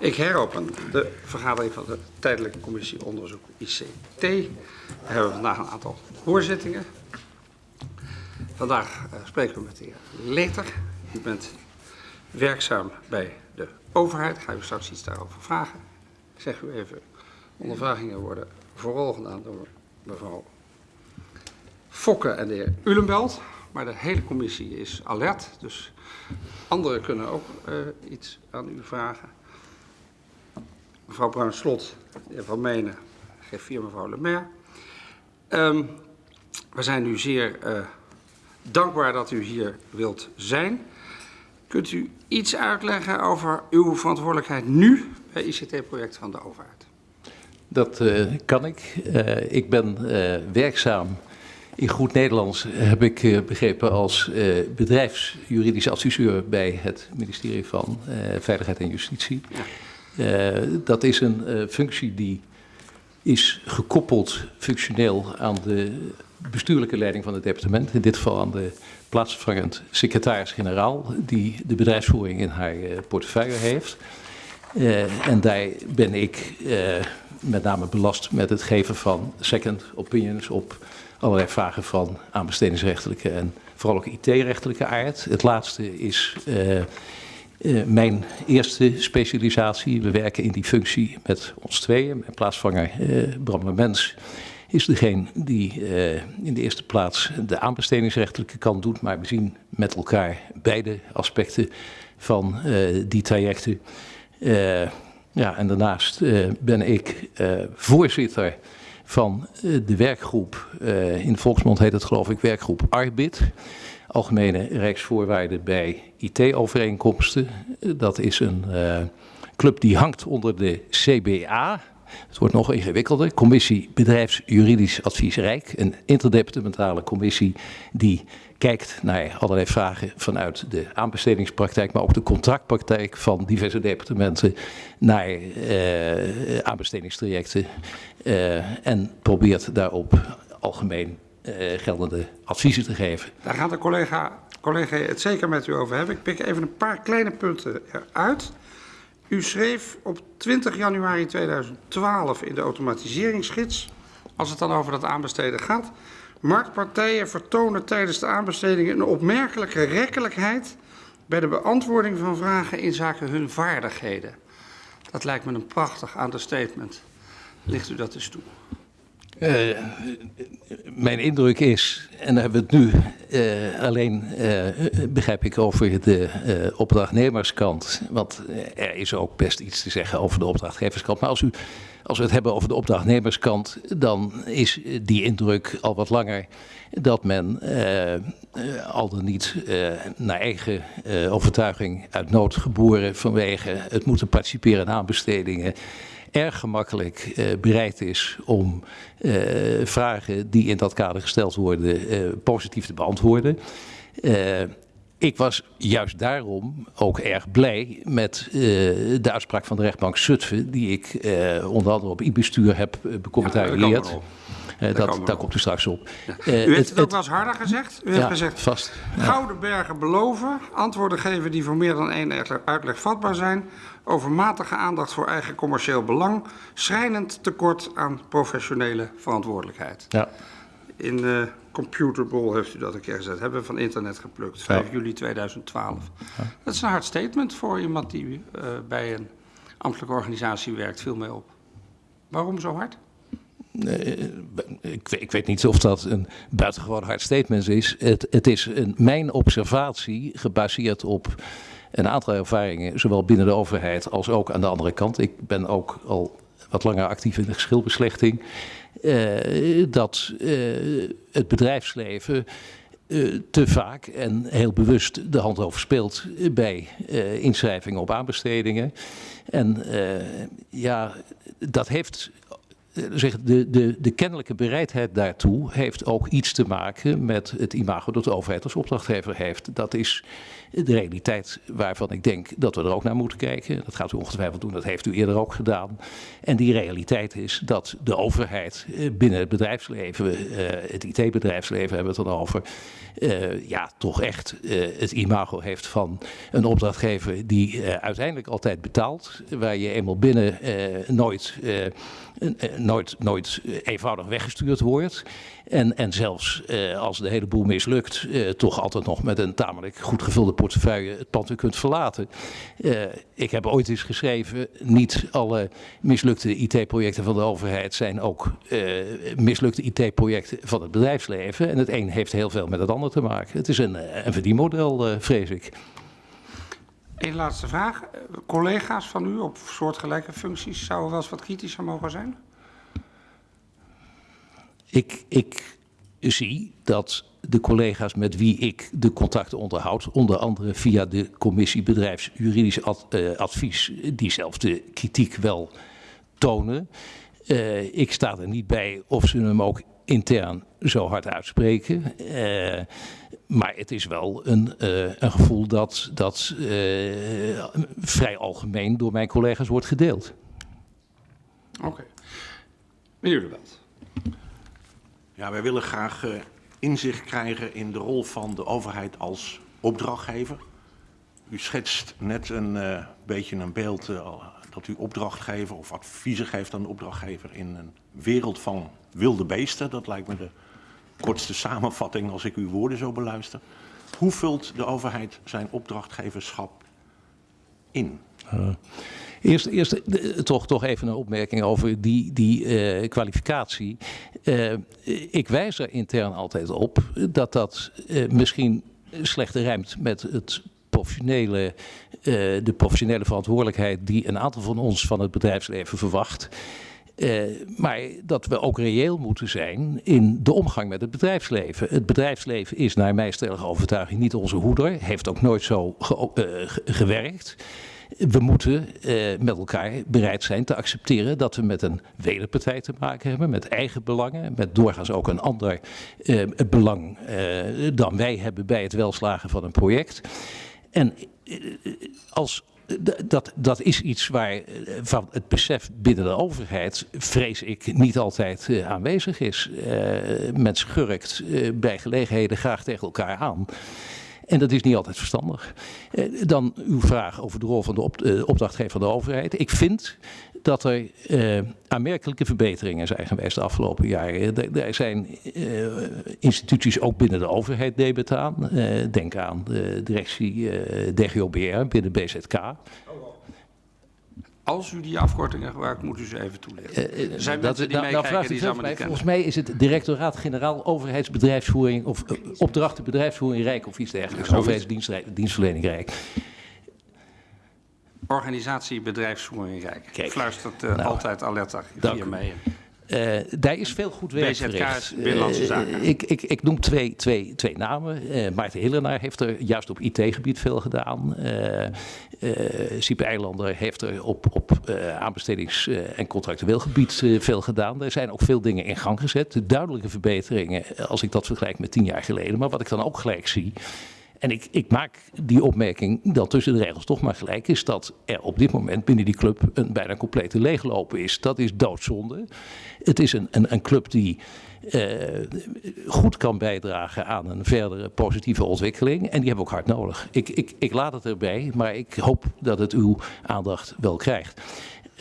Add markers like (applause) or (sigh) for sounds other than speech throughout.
Ik heropen de vergadering van de Tijdelijke Commissie Onderzoek ICT. We hebben vandaag een aantal hoorzittingen. Vandaag uh, spreken we met de heer Leter. U bent werkzaam bij de overheid. Ga u straks iets daarover vragen. Ik zeg u even, ondervragingen worden vooral gedaan door mevrouw Fokke en de heer Ulenbelt. Maar de hele commissie is alert, dus anderen kunnen ook uh, iets aan u vragen. Mevrouw Bruin-Slot, de heer Van Menen, G4 mevrouw Lemaire. Um, we zijn u zeer uh, dankbaar dat u hier wilt zijn. Kunt u iets uitleggen over uw verantwoordelijkheid nu bij ICT-project van de overheid? Dat uh, kan ik. Uh, ik ben werkzaam in goed Nederlands heb ik begrepen als uh, bedrijfsjuridisch adviseur bij het ministerie van Veiligheid en Justitie. Ja. Dat is een functie die is gekoppeld functioneel aan de bestuurlijke leiding van het departement. In dit geval aan de plaatsvervangend secretaris-generaal die de bedrijfsvoering in haar portefeuille heeft. en daar ben ik met name belast met het geven van second opinions op allerlei vragen van aanbestedingsrechtelijke en vooral ook IT-rechtelijke aard. Het laatste is uh, mijn eerste specialisatie. We werken in die functie met ons tweeën. Mijn plaatsvanger uh, Bram Mens is degene die in de eerste plaats de aanbestedingsrechtelijke kant doet. Maar we zien met elkaar beide aspecten van die trajecten. ja, en daarnaast ben ik voorzitter van eh, de werkgroep, in volksmond heet het geloof ik werkgroep ARBIT, Algemene Rijksvoorwaarden bij IT-overeenkomsten. Dat is een uh, club die hangt onder de CBA, het wordt nog ingewikkelder, Commissie Bedrijfsjuridisch Advies Rijk, een interdepartementale commissie die kijkt naar allerlei vragen vanuit de aanbestedingspraktijk, maar ook de contractpraktijk van diverse departementen naar uh, aanbestedingstrajecten uh, en probeert daarop algemeen geldende adviezen te geven. Daar gaat de collega, collega het zeker met u over hebben. Ik pik even een paar kleine punten eruit. U schreef op 20 januari 2012 in de automatiseringsgids, als het dan over dat aanbesteden gaat, Marktpartijen vertonen tijdens de aanbesteding een opmerkelijke rekkelijkheid bij de beantwoording van vragen in zaken hun vaardigheden. Dat lijkt me een prachtig understatement. Ligt u dat eens toe? Uh, mijn indruk is, en daar hebben we het nu uh, alleen, uh, begrijp ik, over de opdrachtnemerskant. Want er is ook best iets te zeggen over de opdrachtgeverskant. Maar als, u, als we het hebben over de opdrachtnemerskant, dan is die indruk al wat langer dat men al dan niet naar eigen overtuiging uit nood geboren vanwege het moeten participeren in aanbestedingen erg gemakkelijk uh, bereid is om uh, vragen die in dat kader gesteld worden uh, positief te beantwoorden. ik was juist daarom ook erg blij met de uitspraak van de rechtbank Zutphen, die ik onder andere op e-bestuur heb becommentarieerd. Ja, uh, dat, daar komt u straks op. Ja. Uh, u heeft het, het ook wel eens harder gezegd. U ja, heeft gezegd, vast. Gouden bergen beloven, antwoorden geven die voor meer dan één uitleg vatbaar zijn, overmatige aandacht voor eigen commercieel belang, schrijnend tekort aan professionele verantwoordelijkheid. Ja. In uh, Computerball heeft u dat een keer gezet. Hebben we van internet geplukt, 5 ja. juli 2012. Ja. Dat is een hard statement voor iemand die uh, bij een ambtelijke organisatie werkt, viel mij op. Waarom zo hard? Ik, ik, weet niet of dat een buitengewoon hard statement is. Het, het is een, mijn observatie gebaseerd op een aantal ervaringen, zowel binnen de overheid als ook aan de andere kant. Ik ben ook al wat langer actief in de geschilbeslechting. Uh, dat uh, het bedrijfsleven te vaak en heel bewust de hand overspeelt bij inschrijvingen op aanbestedingen. En ja, dat heeft zeg, de, de, de kennelijke bereidheid daartoe heeft ook iets te maken met het imago dat de overheid als opdrachtgever heeft. Dat is De realiteit waarvan ik denk dat we er ook naar moeten kijken, dat gaat u ongetwijfeld doen, dat heeft u eerder ook gedaan. En die realiteit is dat de overheid eh, binnen het bedrijfsleven, eh, het IT-bedrijfsleven hebben we het dan over, uh, ja, toch echt het imago heeft van een opdrachtgever die uiteindelijk altijd betaalt. Waar je eenmaal binnen nooit, nooit, nooit eenvoudig weggestuurd wordt. En, en zelfs als de hele boel mislukt, toch altijd nog met een tamelijk goed gevulde portefeuille het pand weer kunt verlaten. ik heb ooit eens geschreven, niet alle mislukte IT-projecten van de overheid zijn ook mislukte IT-projecten van het bedrijfsleven. En het een heeft heel veel met het ander te maken. Het is een, eh, een verdienmodel, vrees ik. Eén laatste vraag. Collega's van u op soortgelijke functies zouden wel eens wat kritischer mogen zijn? Ik, ik zie dat de collega's met wie ik de contacten onderhoud, onder andere via de commissie bedrijfsjuridisch ad, uh, advies, diezelfde kritiek wel tonen. Uh, ik sta er niet bij of ze hem ook intern zo hard uitspreken. Uh, maar het is wel een, uh, een gevoel dat, dat uh, vrij algemeen door mijn collega's wordt gedeeld. Oké. Okay. Meneer De Belt. Ja, wij willen graag inzicht krijgen in de rol van de overheid als opdrachtgever. U schetst net een beetje een beeld dat u opdrachtgever of adviezen geeft aan de opdrachtgever in een wereld van wilde beesten. Dat lijkt me de kortste samenvatting als ik uw woorden zo beluister. Hoe vult de overheid zijn opdrachtgeverschap in? Uh, eerst eerst uh, toch, toch even een opmerking over die, die uh, kwalificatie. ik wijs er intern altijd op dat dat misschien slechter rijmt met het professionele, de professionele verantwoordelijkheid die een aantal van ons van het bedrijfsleven verwacht. Maar dat we ook reëel moeten zijn in de omgang met het bedrijfsleven. Het bedrijfsleven is naar mijn stellige overtuiging niet onze hoeder. Heeft ook nooit zo ge gewerkt. We moeten uh, met elkaar bereid zijn te accepteren dat we met een wederpartij te maken hebben. Met eigen belangen. Met doorgaans ook een ander belang dan wij hebben bij het welslagen van een project. En als dat, dat is iets waar eh, van het besef binnen de overheid, vrees ik, niet altijd aanwezig is. Uh, men schurkt bij gelegenheden graag tegen elkaar aan. En dat is niet altijd verstandig. dan uw vraag over de rol van de op, opdrachtgever van de overheid. Ik vind dat er uh, aanmerkelijke verbeteringen zijn geweest de afgelopen jaren. Er zijn instituties ook binnen de overheid debet aan. Denk aan de directie DGOBR binnen BZK. Als u die afkortingen gebruikt, moet u ze even toelichten. Er zijn dat, mensen die nou, nou meekijken die ze mij, Volgens mij is het directoraat-generaal overheidsbedrijfsvoering of opdrachten bedrijfsvoering Rijk of iets dergelijks. Overheidsdienstverlening Rijk organisatie bedrijfsvoering Rijk. Kijk, Fluistert uh, nou, altijd Aletta via mee. Uh, daar is veel goed werk BZK verricht. Binnenlandse Zaken. Uh, ik, ik, ik noem twee, twee, twee namen. Uh, Maarten Hillenaar heeft er juist op IT-gebied veel gedaan. Siep Eilander heeft er op, op aanbestedings- en contractueel gebied veel gedaan. Er zijn ook veel dingen in gang gezet. Duidelijke verbeteringen als ik dat vergelijk met tien jaar geleden. Maar wat ik dan ook gelijk zie en ik, ik, maak die opmerking dat tussen de regels toch maar gelijk is dat er op dit moment binnen die club een bijna complete leeglopen is. Dat is doodzonde. Het is een, een, een club die uh, goed kan bijdragen aan een verdere positieve ontwikkeling. En die hebben we ook hard nodig. Ik, ik, ik laat het erbij, maar ik hoop dat het uw aandacht wel krijgt.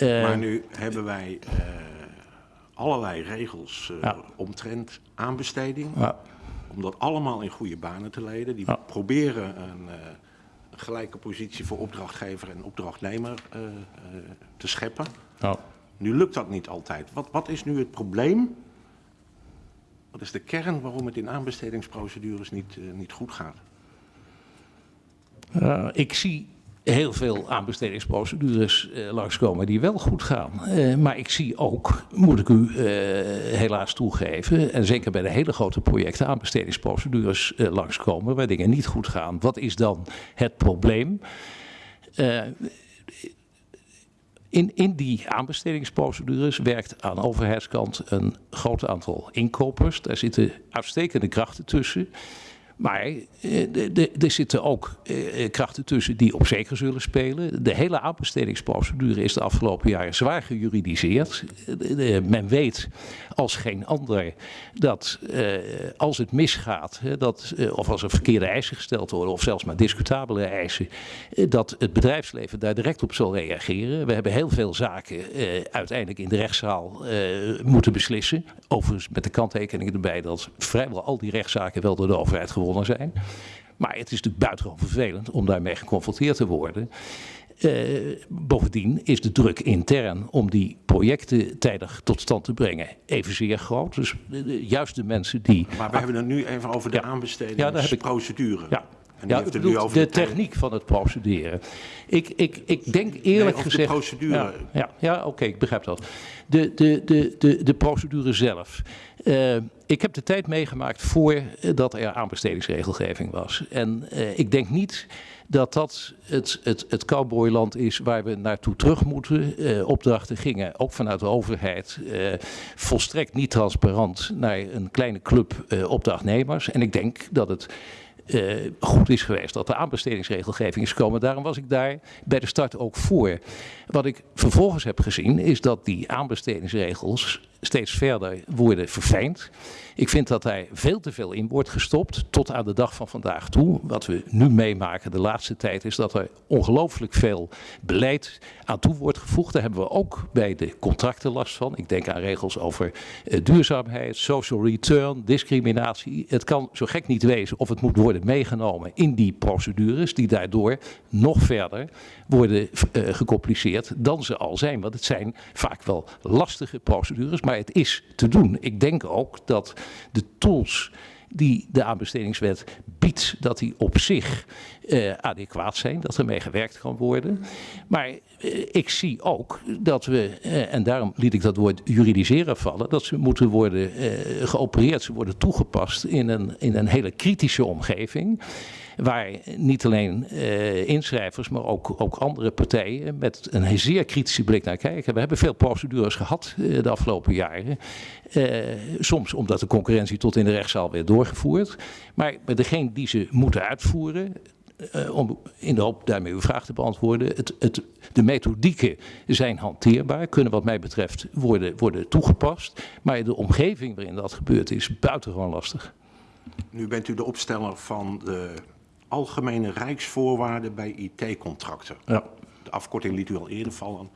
Uh, maar nu hebben wij uh, allerlei regels ja. omtrent aanbesteding. Ja om dat allemaal in goede banen te leiden. Die ja. proberen een, uh, een, gelijke positie voor opdrachtgever en opdrachtnemer uh, uh, te scheppen. Ja. Nu lukt dat niet altijd. Wat, wat is nu het probleem? Wat is de kern waarom het in aanbestedingsprocedures niet, niet goed gaat? ik zie heel veel aanbestedingsprocedures uh, langskomen die wel goed gaan. Uh, maar ik zie ook, moet ik u uh, helaas toegeven, en zeker bij de hele grote projecten, aanbestedingsprocedures langskomen waar dingen niet goed gaan. Wat is dan het probleem? In, in, die aanbestedingsprocedures werkt aan overheidskant een groot aantal inkopers. Daar zitten uitstekende krachten tussen. Maar eh, er zitten ook eh, eh, krachten tussen die op zeker zullen spelen. De hele aanbestedingsprocedure is de afgelopen jaren zwaar gejuridiseerd. Men weet als geen ander dat als het misgaat, dat, of als er verkeerde eisen gesteld worden, of zelfs maar discutabele eisen, dat het bedrijfsleven daar direct op zal reageren. We hebben heel veel zaken uiteindelijk in de rechtszaal moeten beslissen. Overigens met de kanttekening erbij dat vrijwel al die rechtszaken wel door de overheid gewonnen zijn. Maar het is natuurlijk buitengewoon vervelend om daarmee geconfronteerd te worden. Eh, bovendien is de druk intern om die projecten tijdig tot stand te brengen evenzeer groot. Dus eh, juist de mensen die. Maar we hebben het nu even over de Ja. Ja, daar heb ik- aanbestedingsprocedure. Ja, En ja het bedoel, over de techniek van het procederen. Ik, ik, ik denk eerlijk over de gezegd. procedure. Ja, ja, ja oké, ik begrijp dat. De, de, de, de, de procedure zelf. Eh, ik heb de tijd meegemaakt voordat er aanbestedingsregelgeving was. En eh, ik denk niet dat dat het, het, het cowboyland is waar we naartoe terug moeten. Eh, opdrachten gingen ook vanuit de overheid eh, volstrekt niet transparant naar een kleine club eh, opdrachtnemers. En ik denk dat het eh, goed is geweest dat de aanbestedingsregelgeving is gekomen. Daarom was ik daar bij de start ook voor. Wat ik vervolgens heb gezien is dat die aanbestedingsregels steeds verder worden verfijnd. Ik vind dat daar veel te veel in wordt gestopt tot aan de dag van vandaag toe. Wat we nu meemaken de laatste tijd is dat er ongelooflijk veel beleid aan toe wordt gevoegd. Daar hebben we ook bij de contracten last van. Ik denk aan regels over eh, duurzaamheid, social return, discriminatie. Het kan zo gek niet wezen of het moet worden meegenomen in die procedures die daardoor nog verder worden eh, gecompliceerd dan ze al zijn. Want het zijn vaak wel lastige procedures, maar het is te doen. Ik denk ook dat de tools die de aanbestedingswet biedt, dat die op zich eh, adequaat zijn, dat er mee gewerkt kan worden. Maar eh, ik zie ook dat we, eh, en daarom liet ik dat woord juridiseren vallen, dat ze moeten worden geopereerd, ze worden toegepast in een, in een hele kritische omgeving. Waar niet alleen inschrijvers, maar ook, ook andere partijen met een zeer kritische blik naar kijken. We hebben veel procedures gehad eh, de afgelopen jaren. Soms omdat de concurrentie tot in de rechtszaal werd doorgevoerd. Maar degene die ze moeten uitvoeren, eh, om in de hoop daarmee uw vraag te beantwoorden. Het, het, de methodieken zijn hanteerbaar, kunnen wat mij betreft worden, worden toegepast. Maar de omgeving waarin dat gebeurt is buitengewoon lastig. Nu bent u de opsteller van de algemene rijksvoorwaarden bij IT-contracten. Ja. De afkorting liet u al eerder vallen,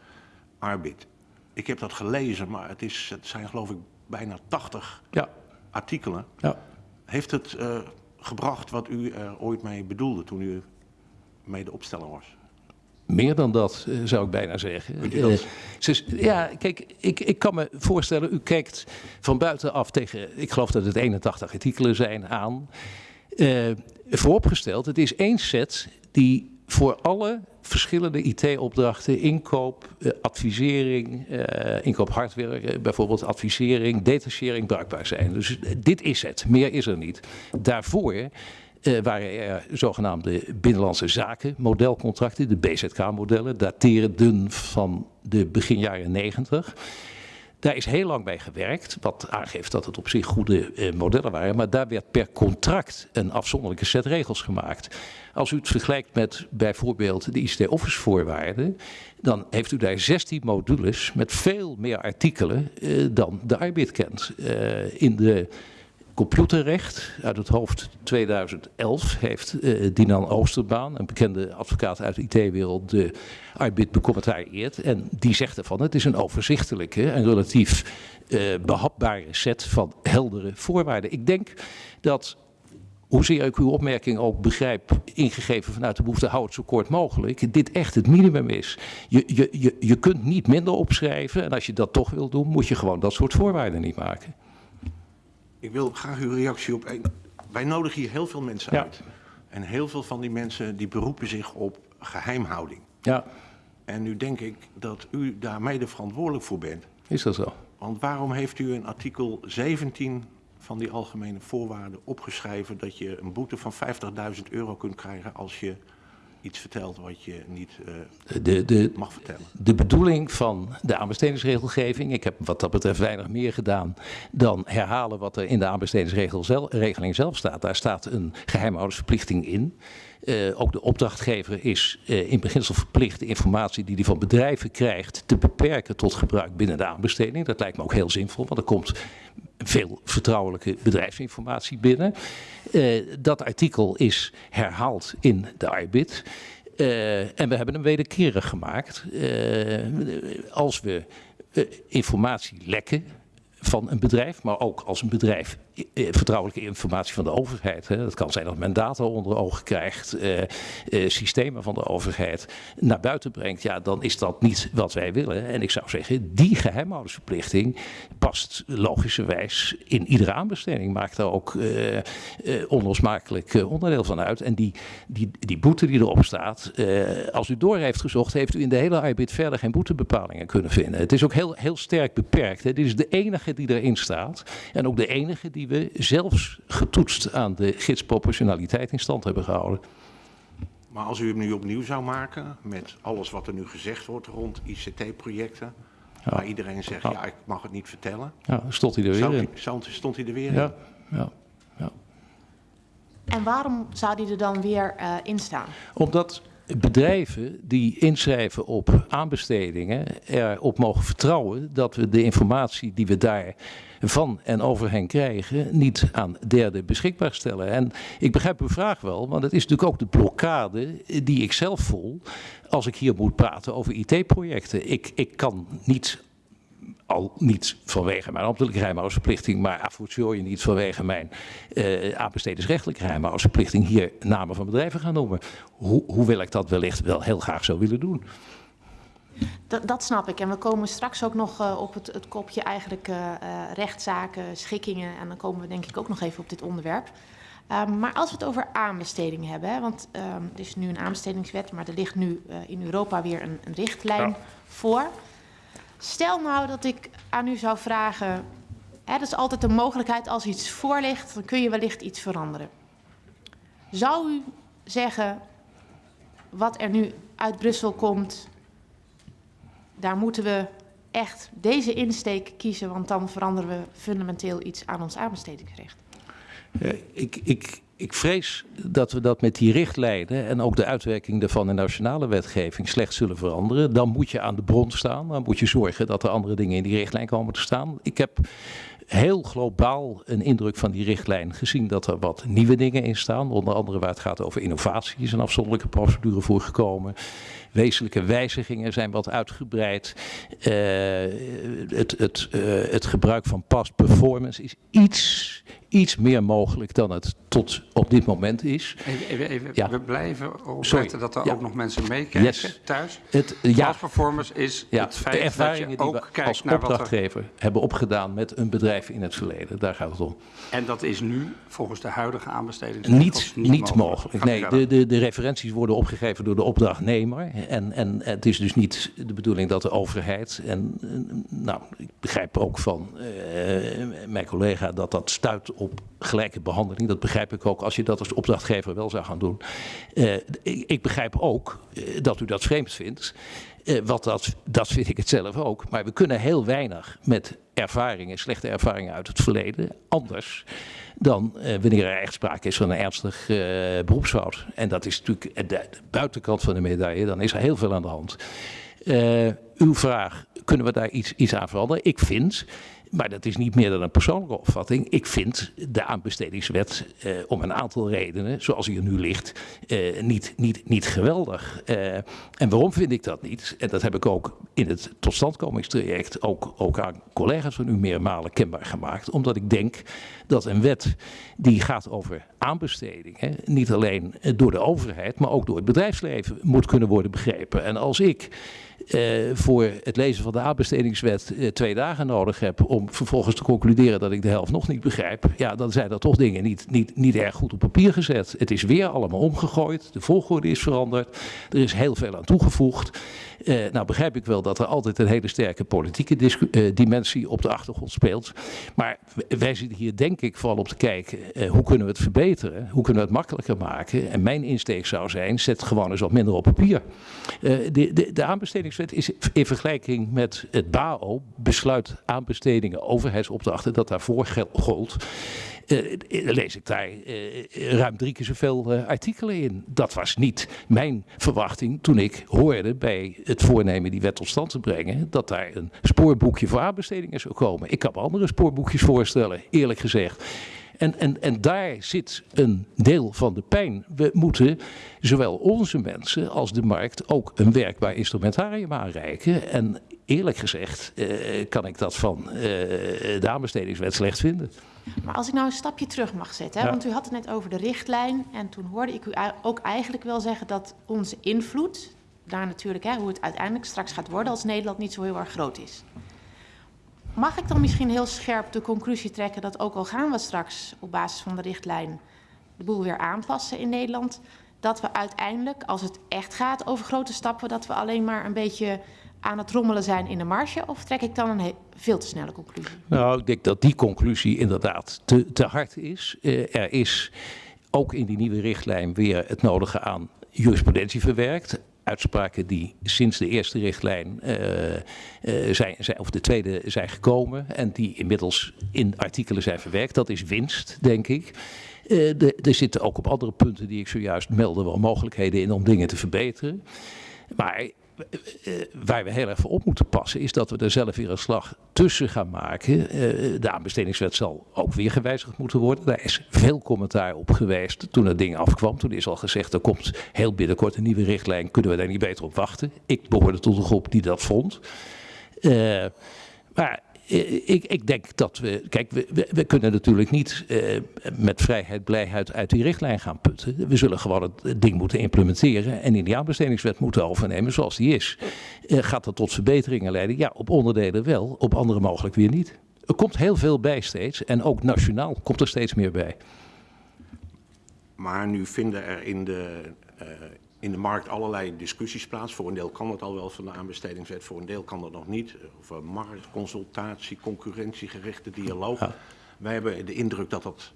ARBID. Ik heb dat gelezen, maar het, is, het zijn geloof ik bijna 80 Ja, artikelen. ja. Heeft het eh, gebracht wat u er ooit mee bedoelde toen u mede opsteller was? Meer dan dat, eh, zou ik bijna zeggen. Eh, ja, kijk, ik, ik kan me voorstellen, u kijkt van buitenaf tegen, ik geloof dat het 81 artikelen zijn, aan. Eh, vooropgesteld, het is één set die voor alle verschillende IT-opdrachten, inkoop, eh, advisering, eh, inkoop hardware, eh, bijvoorbeeld advisering, detachering bruikbaar zijn. Dus dit is het, meer is er niet. Daarvoor waren er zogenaamde binnenlandse zaken, modelcontracten, de BZK-modellen, daterenden van de begin jaren 90. Daar is heel lang bij gewerkt, wat aangeeft dat het op zich goede eh, modellen waren. Maar daar werd per contract een afzonderlijke set regels gemaakt. Als u het vergelijkt met bijvoorbeeld de ICT-office voorwaarden, dan heeft u daar 16 modules met veel meer artikelen eh, dan de arbid kent. Eh, in de computerrecht uit het hoofd 2011 heeft eh, Dinan Oosterbaan, een bekende advocaat uit de IT-wereld, de arbid becommentarieerd. En die zegt ervan, het is een overzichtelijke en relatief eh, behapbare set van heldere voorwaarden. Ik denk dat, hoezeer ik uw opmerking ook begrijp, ingegeven vanuit de behoefte, hou het zo kort mogelijk, dit echt het minimum is. Je, je, je, je kunt niet minder opschrijven en als je dat toch wil doen, moet je gewoon dat soort voorwaarden niet maken. Ik wil graag uw reactie op. Wij nodigen hier heel veel mensen Ja. uit. En heel veel van die mensen die beroepen zich op geheimhouding. Ja, En nu denk ik dat u daar mede verantwoordelijk voor bent. is dat zo? Want waarom heeft u in artikel 17 van die algemene voorwaarden opgeschreven dat je een boete van 50.000 euro kunt krijgen als je iets vertelt wat je niet eh, De, de, mag vertellen. de bedoeling van de aanbestedingsregelgeving, ik heb wat dat betreft weinig meer gedaan dan herhalen wat er in de aanbestedingsregeling zelf staat. Daar staat een geheimhoudingsverplichting in. Eh, ook de opdrachtgever is eh, in beginsel verplicht de informatie die hij van bedrijven krijgt te beperken tot gebruik binnen de aanbesteding. Dat lijkt me ook heel zinvol, want er komt veel vertrouwelijke bedrijfsinformatie binnen. Eh, dat artikel is herhaald in de ARBID. Eh, en we hebben hem wederkerig gemaakt. Eh, als we informatie lekken van een bedrijf, maar ook als een bedrijf vertrouwelijke informatie van de overheid. Hè. Dat kan zijn dat men data onder ogen krijgt, eh, eh, systemen van de overheid naar buiten brengt. Ja, dan is dat niet wat wij willen. En ik zou zeggen, die geheimhoudingsverplichting past logischerwijs in iedere aanbesteding. Maakt daar ook eh, eh, onlosmakelijk eh, onderdeel van uit. En die, die, die boete die erop staat, eh, als u door heeft gezocht, heeft u in de hele arbid verder geen boetebepalingen kunnen vinden. Het is ook heel, heel sterk beperkt. Hè. Dit is de enige die erin staat. En ook de enige die we zelfs getoetst aan de gidsproportionaliteit in stand hebben gehouden. Maar als u hem nu opnieuw zou maken met alles wat er nu gezegd wordt rond ICT-projecten, waar iedereen zegt, ja, ik mag het niet vertellen, Ja, stond hij er weer zou, in. stond hij er weer in? Ja, ja, ja. En waarom zou die er dan weer eh, in staan? Omdat bedrijven die inschrijven op aanbestedingen erop mogen vertrouwen dat we de informatie die we daar van en over hen krijgen niet aan derden beschikbaar stellen. En ik begrijp uw vraag wel, want het is natuurlijk ook de blokkade die ik zelf voel als ik hier moet praten over IT-projecten. Ik, ik kan niet al niet vanwege mijn ambtelijke geheimhoudingsverplichting, maar a fortiori niet vanwege mijn eh aanbestedingsrechtelijke geheimhoudingsverplichting hier namen van bedrijven gaan noemen. Hoe, hoewel ik dat wellicht wel heel graag zou willen doen. Dat, dat snap ik. En we komen straks ook nog eh, op het, het kopje eigenlijk eh, rechtszaken, schikkingen. En dan komen we denk ik ook nog even op dit onderwerp. Ehm, maar als we het over aanbestedingen hebben, hè, want ehm, er is nu een aanbestedingswet, maar er ligt nu in Europa weer een, een richtlijn Ja. voor. Stel nou dat ik aan u zou vragen, hè, dat is altijd een mogelijkheid als iets voor ligt, dan kun je wellicht iets veranderen. Zou u zeggen, wat er nu uit Brussel komt, daar moeten we echt deze insteek kiezen, want dan veranderen we fundamenteel iets aan ons aanbestedingsrecht. Ik, ik, ik vrees dat we dat met die richtlijnen en ook de uitwerking daarvan in nationale wetgeving slecht zullen veranderen. Dan moet je aan de bron staan. Dan moet je zorgen dat er andere dingen in die richtlijn komen te staan. Ik heb heel globaal een indruk van die richtlijn gezien dat er wat nieuwe dingen in staan. Onder andere waar het gaat over innovatie is een afzonderlijke procedure voor gekomen. Wezenlijke wijzigingen zijn wat uitgebreid. Eh, het, het, eh, het gebruik van past performance is iets, iets meer mogelijk dan het tot op dit moment is. Even, even, even. Ja. we blijven erop Sorry. letten dat er Ja. ook nog mensen meekijken Yes. thuis. Het, ja, Past performance is ja, het de feit dat ervaringen je die ook we kijkt als er... opdrachtgever hebben opgedaan met een bedrijf in het verleden. Daar gaat het om. En dat is nu volgens de huidige aanbestedingsregels Niet, niet, mogelijk. Nee, de, de, de referenties worden opgegeven door de opdrachtnemer. En, en het is dus niet de bedoeling dat de overheid. En nou, ik begrijp ook van eh, mijn collega dat dat stuit op gelijke behandeling. Dat begrijp ik ook als je dat als opdrachtgever wel zou gaan doen. Eh, ik, ik begrijp ook eh, dat u dat vreemd vindt. Eh, wat dat, dat vind ik het zelf ook. Maar we kunnen heel weinig met ervaringen, slechte ervaringen uit het verleden, anders dan eh, wanneer er echt sprake is van een ernstig eh, beroepsfout. En dat is natuurlijk de, de buitenkant van de medaille, dan is er heel veel aan de hand. Eh, uw vraag, kunnen we daar iets, iets aan veranderen? Ik vind, maar dat is niet meer dan een persoonlijke opvatting, ik vind de aanbestedingswet eh, om een aantal redenen, zoals die er nu ligt, eh, niet, niet, niet geweldig. Eh, en waarom vind ik dat niet? En dat heb ik ook in het totstandkomingstraject ook, ook aan collega's van u meermalen kenbaar gemaakt. Omdat ik denk dat een wet die gaat over aanbestedingen, niet alleen door de overheid, maar ook door het bedrijfsleven moet kunnen worden begrepen. En als ik voor het lezen van de aanbestedingswet eh, twee dagen nodig heb om vervolgens te concluderen dat ik de helft nog niet begrijp, ja, dan zijn er toch dingen niet, niet, niet erg goed op papier gezet. Het is weer allemaal omgegooid, de volgorde is veranderd, er is heel veel aan toegevoegd. Uh, nou begrijp ik wel dat er altijd een hele sterke politieke uh, dimensie op de achtergrond speelt. Maar wij zitten hier denk ik vooral op te kijken, uh, hoe kunnen we het verbeteren? Hoe kunnen we het makkelijker maken? En mijn insteek zou zijn, zet gewoon eens wat minder op papier. de, de, de aanbestedingswet is in vergelijking met het BAO, besluit aanbestedingen overheidsopdrachten, dat daarvoor gold. Uh, lees ik daar ruim drie keer zoveel uh, artikelen in. Dat was niet mijn verwachting toen ik hoorde bij het voornemen die wet tot stand te brengen, dat daar een spoorboekje voor aanbestedingen zou komen. Ik kan me andere spoorboekjes voorstellen, eerlijk gezegd. En, en, en daar zit een deel van de pijn. We moeten zowel onze mensen als de markt ook een werkbaar instrumentarium aanreiken. En eerlijk gezegd uh, kan ik dat van uh, de aanbestedingswet slecht vinden. Maar als ik nou een stapje terug mag zetten, hè, ja. want u had het net over de richtlijn. En toen hoorde ik u ook eigenlijk wel zeggen dat onze invloed, daar natuurlijk, hè, hoe het uiteindelijk straks gaat worden als Nederland niet zo heel erg groot is. Mag ik dan misschien heel scherp de conclusie trekken dat ook al gaan we straks op basis van de richtlijn de boel weer aanpassen in Nederland, dat we uiteindelijk, als het echt gaat over grote stappen, dat we alleen maar een beetje aan het rommelen zijn in de marge? Of trek ik dan een veel te snelle conclusie? Nou, ik denk dat die conclusie inderdaad te, te hard is. Uh, er is ook in die nieuwe richtlijn weer het nodige aan jurisprudentie verwerkt. Uitspraken die sinds de eerste richtlijn uh, uh, zijn, zijn, of de tweede zijn gekomen en die inmiddels in artikelen zijn verwerkt. Dat is winst, denk ik. De, er zitten ook op andere punten die ik zojuist meldde wel mogelijkheden in om dingen te verbeteren. Maar waar we heel erg voor op moeten passen, is dat we er zelf weer een slag tussen gaan maken. De aanbestedingswet zal ook weer gewijzigd moeten worden. Daar is veel commentaar op geweest toen het ding afkwam. Toen is al gezegd, er komt heel binnenkort een nieuwe richtlijn. Kunnen we daar niet beter op wachten? Ik behoorde tot een groep die dat vond. Uh, maar ik, ik, denk dat we. Kijk, we, we, kunnen natuurlijk niet uh, met vrijheid, blijheid uit die richtlijn gaan putten. We zullen gewoon het ding moeten implementeren en in die aanbestedingswet moeten overnemen zoals die is. Uh, gaat dat tot verbeteringen leiden? Ja, op onderdelen wel, op andere mogelijk weer niet. Er komt heel veel bij steeds en ook nationaal komt er steeds meer bij. Maar nu vinden er in de, in de markt allerlei discussies plaats. Voor een deel kan het al wel van de aanbestedingswet, voor een deel kan dat nog niet. Over marktconsultatie, concurrentiegerichte dialoog. Ja. Wij hebben de indruk dat dat,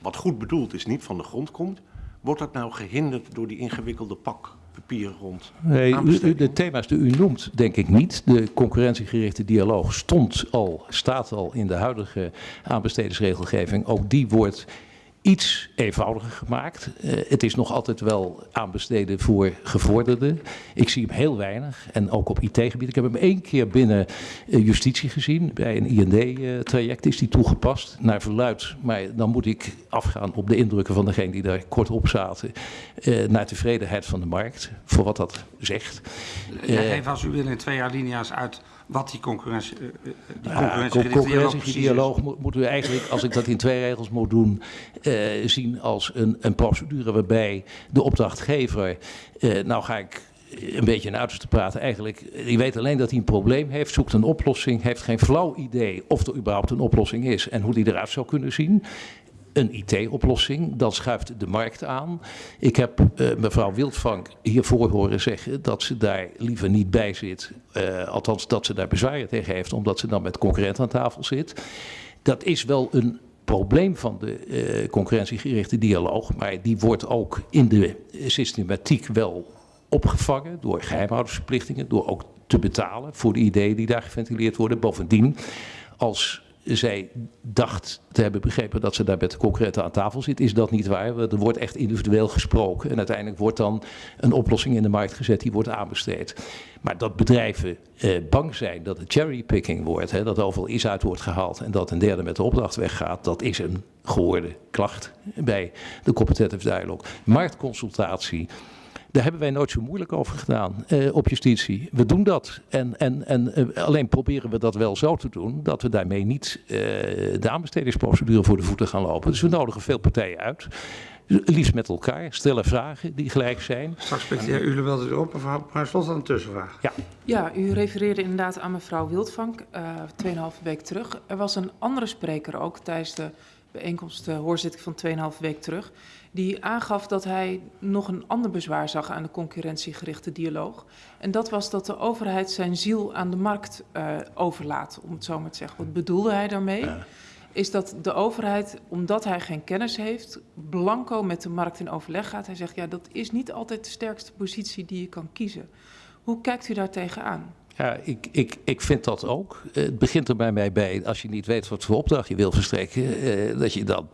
wat goed bedoeld is, niet van de grond komt. Wordt dat nou gehinderd door die ingewikkelde pak papier rond nee, de thema's die u noemt, denk ik niet. De concurrentiegerichte dialoog stond al, staat al in de huidige aanbestedingsregelgeving. Ook die wordt iets eenvoudiger gemaakt. Uh, het is nog altijd wel aanbesteden voor gevorderden. Ik zie hem heel weinig en ook op IT-gebied. Ik heb hem één keer binnen uh, justitie gezien. Bij een IND-traject is die toegepast naar verluid. Maar dan moet ik afgaan op de indrukken van degene die daar kort op zaten. Uh, naar tevredenheid van de markt, voor wat dat zegt. Ja, even als u wil in twee jaar linea's uit wat die concurrentie, uh, die concurrentiedialoog ja, moeten we eigenlijk, als ik dat in twee regels moet doen, uh, zien als een, een procedure waarbij de opdrachtgever, uh, nou ga ik een beetje in uiterste praten, eigenlijk, die weet alleen dat hij een probleem heeft, zoekt een oplossing, heeft geen flauw idee of er überhaupt een oplossing is en hoe die eruit zou kunnen zien een IT-oplossing. Dan schuift de markt aan. Ik heb uh, mevrouw Wildvank hiervoor horen zeggen dat ze daar liever niet bij zit. Uh, althans, dat ze daar bezwaren tegen heeft, omdat ze dan met concurrent aan tafel zit. Dat is wel een probleem van de uh, concurrentiegerichte dialoog, maar die wordt ook in de systematiek wel opgevangen door geheimhoudingsverplichtingen, door ook te betalen voor de ideeën die daar geventileerd worden. Bovendien, als zij dacht te hebben begrepen dat ze daar met de concurrenten aan tafel zit, is dat niet waar. Er wordt echt individueel gesproken en uiteindelijk wordt dan een oplossing in de markt gezet die wordt aanbesteed. Maar dat bedrijven eh, bang zijn dat het cherrypicking wordt, hè, dat overal is uit wordt gehaald en dat een derde met de opdracht weggaat, dat is een gehoorde klacht bij de competitive dialogue. Marktconsultatie daar hebben wij nooit zo moeilijk over gedaan uh, op justitie. We doen dat. En, en, en uh, alleen proberen we dat wel zo te doen dat we daarmee niet uh, de aanbestedingsprocedure voor de voeten gaan lopen. Dus we nodigen veel partijen uit. Liefst met elkaar, stellen vragen die gelijk zijn. Straks spreekt de heer Ulewelde erop, mevrouw Bruinslot dan een tussenvraag. Ja, Ja, u refereerde inderdaad aan mevrouw Wildvank, eh 2,5 week terug. Er was een andere spreker ook tijdens de bijeenkomst, de hoorzitting van 2,5 week terug, die aangaf dat hij nog een ander bezwaar zag aan de concurrentiegerichte dialoog. En dat was dat de overheid zijn ziel aan de markt eh, overlaat, om het zo maar te zeggen. Wat bedoelde hij daarmee? Is dat de overheid, omdat hij geen kennis heeft, blanco met de markt in overleg gaat. Hij zegt, ja, dat is niet altijd de sterkste positie die je kan kiezen. Hoe kijkt u daar tegenaan? Ja, ik, ik, ik vind dat ook. Eh, Het begint er bij mij bij, als je niet weet wat voor opdracht je wil verstrekken, eh, dat je dan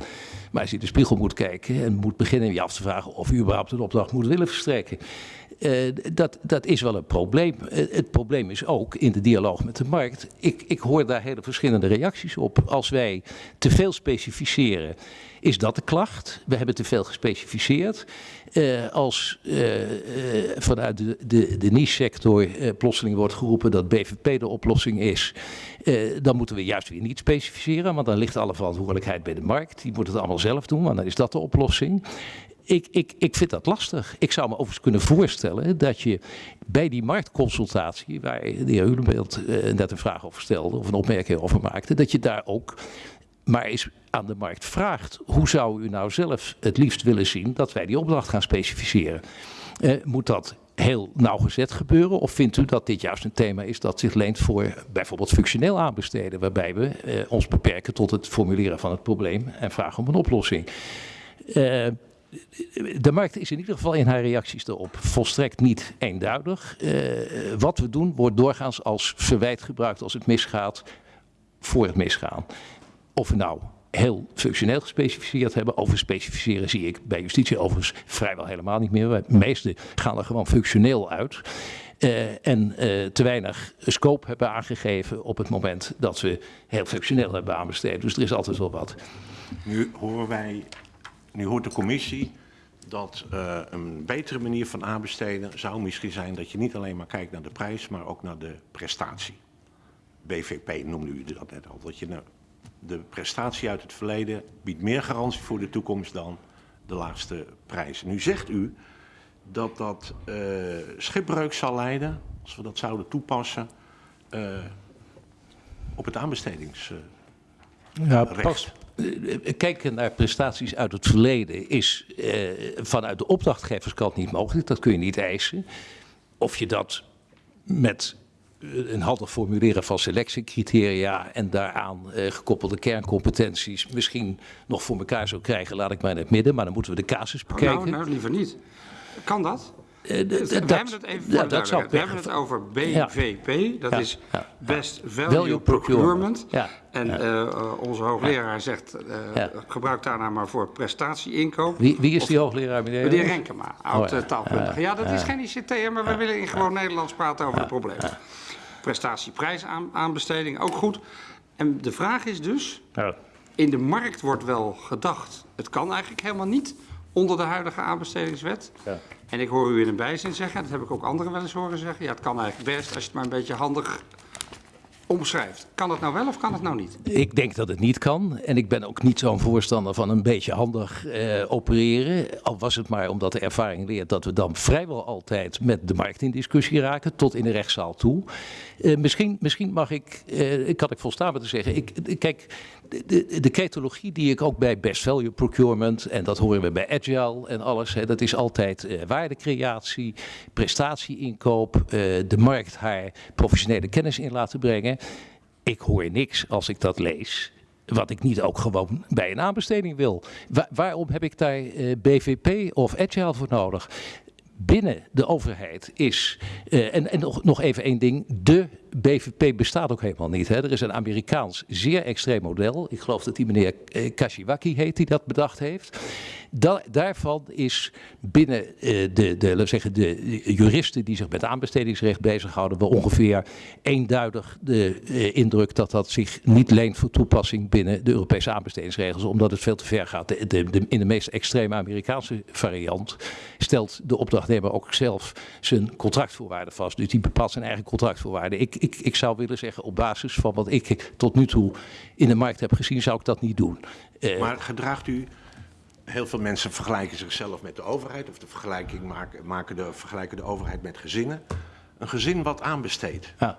maar eens in de spiegel moet kijken en moet beginnen je af te vragen of je überhaupt een opdracht moet willen verstrekken. Eh, dat, dat is wel een probleem. Eh, het probleem is ook in de dialoog met de markt. Ik, ik hoor daar hele verschillende reacties op. Als wij te veel specificeren, is dat de klacht. We hebben te veel gespecificeerd. Eh, als eh, eh, vanuit de, de, de niche-sector plotseling wordt geroepen dat BVP de oplossing is, dan moeten we juist weer niet specificeren, want dan ligt alle verantwoordelijkheid bij de markt. Die moet het allemaal zelf doen, want dan is dat de oplossing. Ik, ik, ik vind dat lastig. Ik zou me overigens kunnen voorstellen dat je bij die marktconsultatie, waar de heer Hulenbeeld net een vraag over stelde of een opmerking over maakte, dat je daar ook maar eens aan de markt vraagt. Hoe zou u nou zelf het liefst willen zien dat wij die opdracht gaan specificeren? Eh, moet dat heel nauwgezet gebeuren? Of vindt u dat dit juist een thema is dat zich leent voor bijvoorbeeld functioneel aanbesteden, waarbij we eh, ons beperken tot het formuleren van het probleem en vragen om een oplossing? Eh, de markt is in ieder geval in haar reacties erop volstrekt niet eenduidig. Wat we doen wordt doorgaans als verwijt gebruikt als het misgaat voor het misgaan. Of we nou heel functioneel gespecificeerd hebben. Over specificeren zie ik bij justitie overigens vrijwel helemaal niet meer. De meeste gaan er gewoon functioneel uit. Eh, en eh, te weinig scope hebben aangegeven op het moment dat we heel functioneel hebben aanbesteed. Dus er is altijd wel wat. Nu horen wij, nu hoort de commissie dat eh, een betere manier van aanbesteden zou misschien zijn dat je niet alleen maar kijkt naar de prijs, maar ook naar de prestatie. BVP noemde u dat net al. Dat je nou- de prestatie uit het verleden biedt meer garantie voor de toekomst dan de laagste prijs. Nu zegt u dat dat eh, schipbreuk zal leiden, als we dat zouden toepassen, eh, op het aanbestedings. Ja, eh, kijken naar prestaties uit het verleden is eh, vanuit de opdrachtgeverskant niet mogelijk. Dat kun je niet eisen. Of je dat met een handig formuleren van selectiecriteria en daaraan eh, gekoppelde kerncompetenties misschien nog voor elkaar zou krijgen, laat ik maar in het midden. Maar dan moeten we de casus bekijken. Nou, nou, liever niet. Kan dat? Eh, d- we hebben het even ja, dat zou. We hebben het over BVP, dat Ja, is Best Value, Value Procurement. Procurement. Ja, En eh, onze hoogleraar zegt, gebruik daarna maar voor prestatieinkoop. Wie, wie is die hoogleraar, meneer? Meneer Renkema, oud Oh, ja. eh, taalkundige. Ja, dat is geen ICT, maar we willen in gewoon Nederlands praten over de problemen. Prestatieprijsaanbesteding, ook goed. En de vraag is dus, Ja. in de markt wordt wel gedacht, het kan eigenlijk helemaal niet onder de huidige aanbestedingswet. Ja. En ik hoor u in een bijzin zeggen, dat heb ik ook anderen wel eens horen zeggen, ja, het kan eigenlijk best als je het maar een beetje handig omschrijft. Kan het nou wel of kan het nou niet? Ik denk dat het niet kan. En ik ben ook niet zo'n voorstander van een beetje handig eh, opereren. Al was het maar omdat de ervaring leert dat we dan vrijwel altijd met de markt in discussie raken, tot in de rechtszaal toe. Eh, misschien, misschien mag ik, eh, kan ik volstaan met te zeggen. Ik, kijk, de, de, ketologie die ik ook bij best value procurement, en dat horen we bij agile en alles, hè, dat is altijd eh, waardecreatie, prestatieinkoop, de markt haar professionele kennis in laten brengen. Ik hoor niks als ik dat lees. Wat ik niet ook gewoon bij een aanbesteding wil. Wa- waarom heb ik daar BVP of Agile voor nodig? Binnen de overheid is, eh, en, en nog, nog even één ding, de BVP bestaat ook helemaal niet. Hè. Er is een Amerikaans zeer extreem model. Ik geloof dat die meneer eh, Kashiwaki heet die dat bedacht heeft. Da- daarvan is binnen eh, de, de, laten zeggen, de juristen die zich met aanbestedingsrecht bezighouden, wel ongeveer eenduidig de eh, indruk dat dat zich niet leent voor toepassing binnen de Europese aanbestedingsregels, omdat het veel te ver gaat. De, de- in de meest extreme Amerikaanse variant stelt de opdrachtnemer ook zelf zijn contractvoorwaarden vast. Dus die bepaalt zijn eigen contractvoorwaarden. Ik, ik, ik zou willen zeggen, op basis van wat ik tot nu toe in de markt heb gezien, zou ik dat niet doen. Eh, Maar gedraagt u heel veel mensen vergelijken zichzelf met de overheid of de vergelijking maken, maken de, vergelijken de overheid met gezinnen. Een gezin wat aanbesteedt. Ja.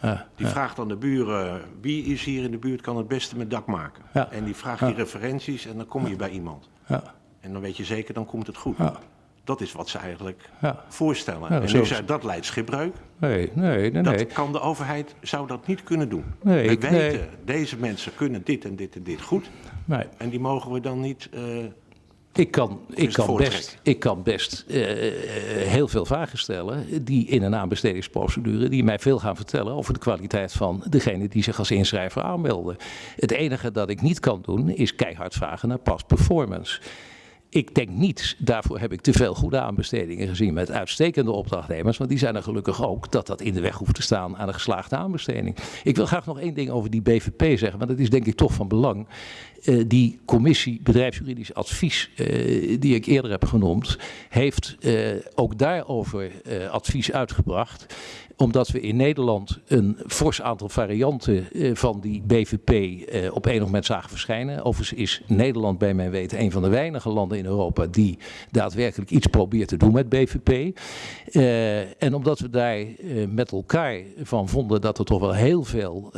Ja. Die vraagt aan de buren, wie is hier in de buurt kan het beste met dak maken? Ja. En die vraagt die referenties en dan kom je bij iemand. Ja. En dan weet je zeker, dan komt het goed. Dat is wat ze eigenlijk Ja. voorstellen. Ja, en is zei dat leidt schipbreuk. Nee, nee, nee. nee. Dat kan de overheid, zou dat niet kunnen doen. Nee, we ik- weten, nee. deze mensen kunnen dit en dit en dit goed. nee. En die mogen we dan niet... eh, Ik kan, ik het kan best, ik kan best eh, heel veel vragen stellen die in een aanbestedingsprocedure, die mij veel gaan vertellen over de kwaliteit van degene die zich als inschrijver aanmelden. Het enige dat ik niet kan doen is keihard vragen naar past performance. Ik denk niet, daarvoor heb ik te veel goede aanbestedingen gezien met uitstekende opdrachtnemers, want die zijn er gelukkig ook, dat dat in de weg hoeft te staan aan een geslaagde aanbesteding. Ik wil graag nog één ding over die BVP zeggen, want dat is denk ik toch van belang. Eh, die commissie bedrijfsjuridisch advies, eh, die ik eerder heb genoemd, heeft eh, ook daarover advies uitgebracht omdat we in Nederland een fors aantal varianten eh, van die BVP eh, op enig moment zagen verschijnen. Overigens is Nederland bij mijn weten een van de weinige landen in Europa die daadwerkelijk iets probeert te doen met BVP. Eh, en omdat we daar met elkaar van vonden dat er toch wel heel veel,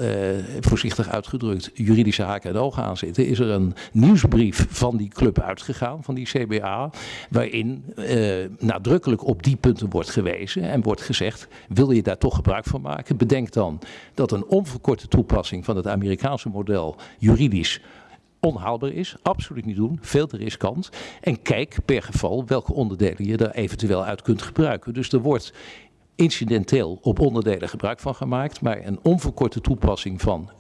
voorzichtig uitgedrukt, juridische haken en ogen aan zitten, is er een nieuwsbrief van die club uitgegaan, van die CBA, waarin nadrukkelijk op die punten wordt gewezen en wordt gezegd, wil je daar toch gebruik van maken, bedenk dan dat een onverkorte toepassing van het Amerikaanse model juridisch onhaalbaar is. Absoluut niet doen. Veel te riskant. En kijk per geval welke onderdelen je daar eventueel uit kunt gebruiken. Dus er wordt incidenteel op onderdelen gebruik van gemaakt. Maar een onverkorte toepassing van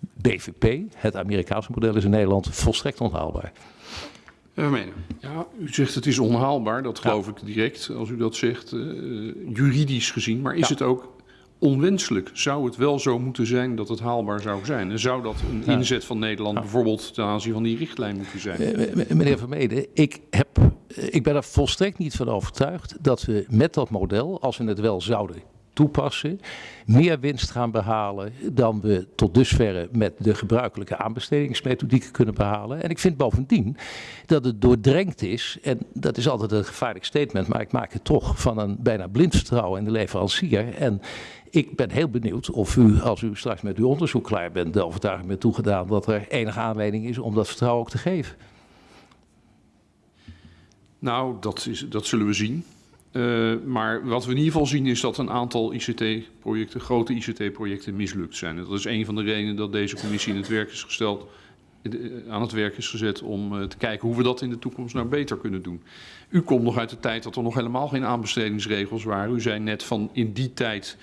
BVP, het Amerikaanse model, is in Nederland volstrekt onhaalbaar. Ja, u zegt het is onhaalbaar, dat geloof ik direct als u dat zegt, eh, juridisch gezien. Maar is Ja. het ook onwenselijk? Zou het wel zo moeten zijn dat het haalbaar zou zijn? En zou dat een inzet van Nederland bijvoorbeeld ten aanzien van die richtlijn moeten zijn? Eh, Meneer Vermeden, ik, heb, eh, ik ben er volstrekt niet van overtuigd dat we met dat model, als we het wel zouden meer winst gaan behalen dan we tot dusverre met de gebruikelijke aanbestedingsmethodieken kunnen behalen. En ik vind bovendien dat het doordrenkt is, en dat is altijd een gevaarlijk statement, maar ik maak het toch van een bijna blind vertrouwen in de leverancier. En ik ben heel benieuwd of u, als u straks met uw onderzoek klaar bent, de overtuiging bent toegedaan dat er enige aanleiding is om dat vertrouwen ook te geven. Nou, dat, is, dat zullen we zien. Eh, maar wat we in ieder geval zien is dat een aantal ICT-projecten, grote ICT-projecten, mislukt zijn. Dat is een van de redenen dat deze commissie in het werk is gesteld, eh, aan het werk is gezet om eh, te kijken hoe we dat in de toekomst nou beter kunnen doen. U komt nog uit de tijd dat er nog helemaal geen aanbestedingsregels waren. U zei net van in die tijd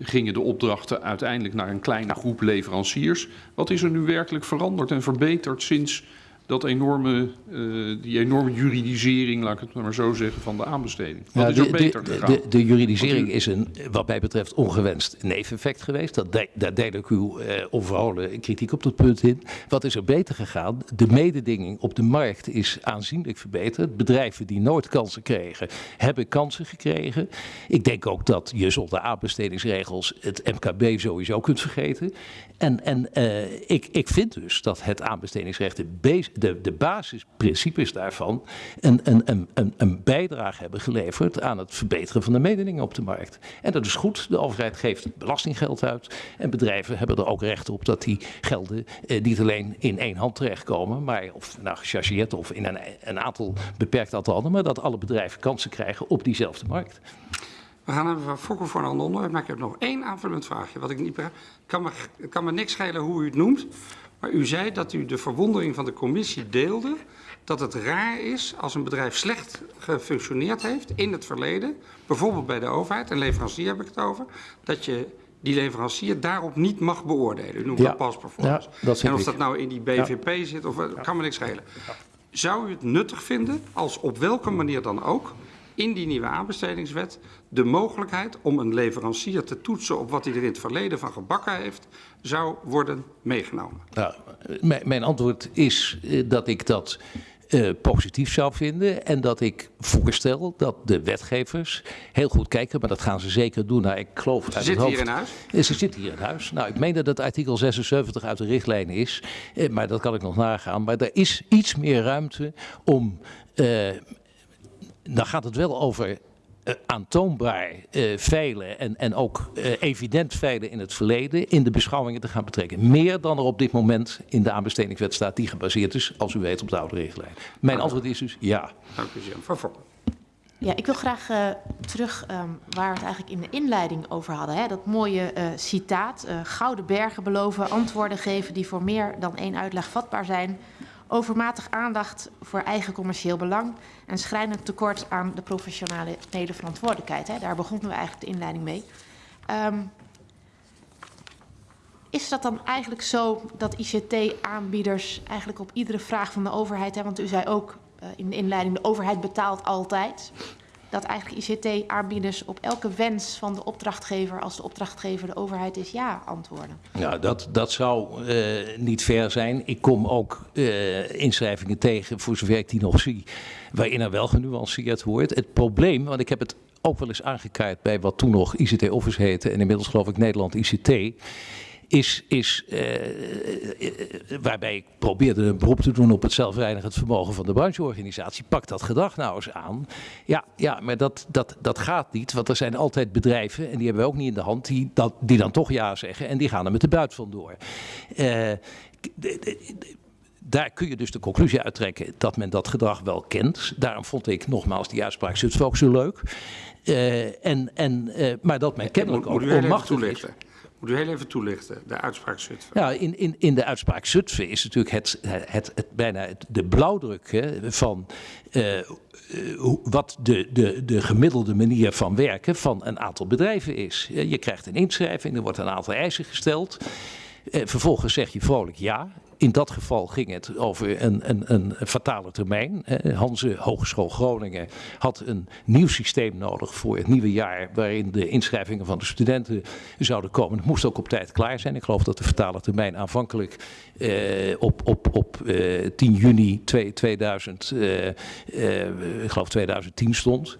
gingen de opdrachten uiteindelijk naar een kleine groep leveranciers. Wat is er nu werkelijk veranderd en verbeterd sinds dat enorme, eh, die enorme juridisering, laat ik het maar zo zeggen, van de aanbesteding? Wat is er de, beter de, gegaan? de, de juridisering u- is een, wat mij betreft, ongewenst neveneffect geweest. Dat de, daar deel ik uw eh, onverholen kritiek op dat punt in. Wat is er beter gegaan? De mededinging op de markt is aanzienlijk verbeterd. Bedrijven die nooit kansen kregen, hebben kansen gekregen. Ik denk ook dat je zonder aanbestedingsregels het MKB sowieso kunt vergeten. En, en eh, ik, ik vind dus dat het aanbestedingsrecht, de, bas- de, de basisprincipes daarvan, een, een, een, een, bijdrage hebben geleverd aan het verbeteren van de mededinging op de markt. En dat is goed. De overheid geeft belastinggeld uit. En bedrijven hebben er ook recht op dat die gelden eh, niet alleen in één hand terechtkomen, maar of nou gechargeerd of in een, een aantal beperkt aantal handen, maar dat alle bedrijven kansen krijgen op diezelfde markt. We gaan even fokken voor een ander maar ik heb nog één aanvullend vraagje. Wat ik niet kan me, kan me niks schelen hoe u het noemt. Maar u zei dat u de verwondering van de commissie deelde. dat het raar is als een bedrijf slecht gefunctioneerd heeft in het verleden. bijvoorbeeld bij de overheid, en leverancier heb ik het over. dat je die leverancier daarop niet mag beoordelen. U noemt Ja. dat pas performance. Ja, dat vind en of dat nou in die BVP zit, of, kan me niks schelen. Zou u het nuttig vinden als op welke manier dan ook in die nieuwe aanbestedingswet de mogelijkheid om een leverancier te toetsen op wat hij er in het verleden van gebakken heeft, zou worden meegenomen? Nou, mijn, antwoord is eh, dat ik dat eh, positief zou vinden. En dat ik voorstel dat de wetgevers heel goed kijken, maar dat gaan ze zeker doen. Nou, ik geloof Ze zitten hier in huis. eh, Ze zit hier in huis. Nou, ik meen dat het artikel 76 uit de richtlijn is, maar dat kan ik nog nagaan. Maar er is iets meer ruimte om. Dan gaat het wel over eh, aantoonbaar eh veilen en, en ook eh, evident veilen in het verleden in de beschouwingen te gaan betrekken. Meer dan er op dit moment in de aanbestedingswet staat, die gebaseerd is, als u weet, op de oude richtlijn. Mijn antwoord is dus ja. Dank u zeer. Van Fokker. Ja, ik wil graag eh, terug ehm, waar we het eigenlijk in de inleiding over hadden. Hè? Dat mooie eh, citaat. eh, gouden bergen beloven, antwoorden geven die voor meer dan één uitleg vatbaar zijn. Overmatig aandacht voor eigen commercieel belang. En schrijnend tekort aan de professionele verantwoordelijkheid. Hè? Daar begonnen we eigenlijk de inleiding mee. Ehm, is dat dan eigenlijk zo dat ICT-aanbieders eigenlijk op iedere vraag van de overheid, hè, want u zei ook eh, in de inleiding, de overheid betaalt altijd, dat eigenlijk ICT-aanbieders op elke wens van de opdrachtgever, als de opdrachtgever de overheid is, ja antwoorden? Nou, dat, dat zou eh, niet ver zijn. Ik kom ook eh, inschrijvingen tegen, voor zover ik die nog zie, waarin er wel genuanceerd wordt. Het probleem, want ik heb het ook wel eens aangekaart bij wat toen nog ICT Office heette en inmiddels geloof ik Nederland ICT. Is, is eh, eh, waarbij ik probeerde een beroep te doen op het zelfreinigend vermogen van de brancheorganisatie. Pak dat gedrag nou eens aan. Ja, ja maar dat, dat, dat gaat niet, want er zijn altijd bedrijven, en die hebben we ook niet in de hand, die, dat, die dan toch ja zeggen en die gaan er met de buit vandoor. Eh, de- de- daar kun je dus de conclusie uittrekken dat men dat gedrag wel kent. Daarom vond ik nogmaals die uitspraak Zutphen ook zo leuk. Eh, en, en, eh, maar dat men kennelijk ook onmachtig is. Moet u heel even toelichten, de uitspraak Zutphen. Ja, in, in, in de uitspraak Zutphen is natuurlijk het, het, het, bijna de blauwdruk hè, van eh, eh, wat de, de, de gemiddelde manier van werken van een aantal bedrijven is. Je krijgt een inschrijving, er wordt een aantal eisen gesteld. Eh, vervolgens zeg je vrolijk ja. In dat geval ging het over een, een, een fatale termijn. Eh, Hanze Hogeschool Groningen had een nieuw systeem nodig voor het nieuwe jaar. Waarin de inschrijvingen van de studenten zouden komen. Het moest ook op tijd klaar zijn. Ik geloof dat de fatale termijn aanvankelijk eh, op, op, op eh, 10 juni twee- 2000, eh, eh, ik geloof 2010 stond.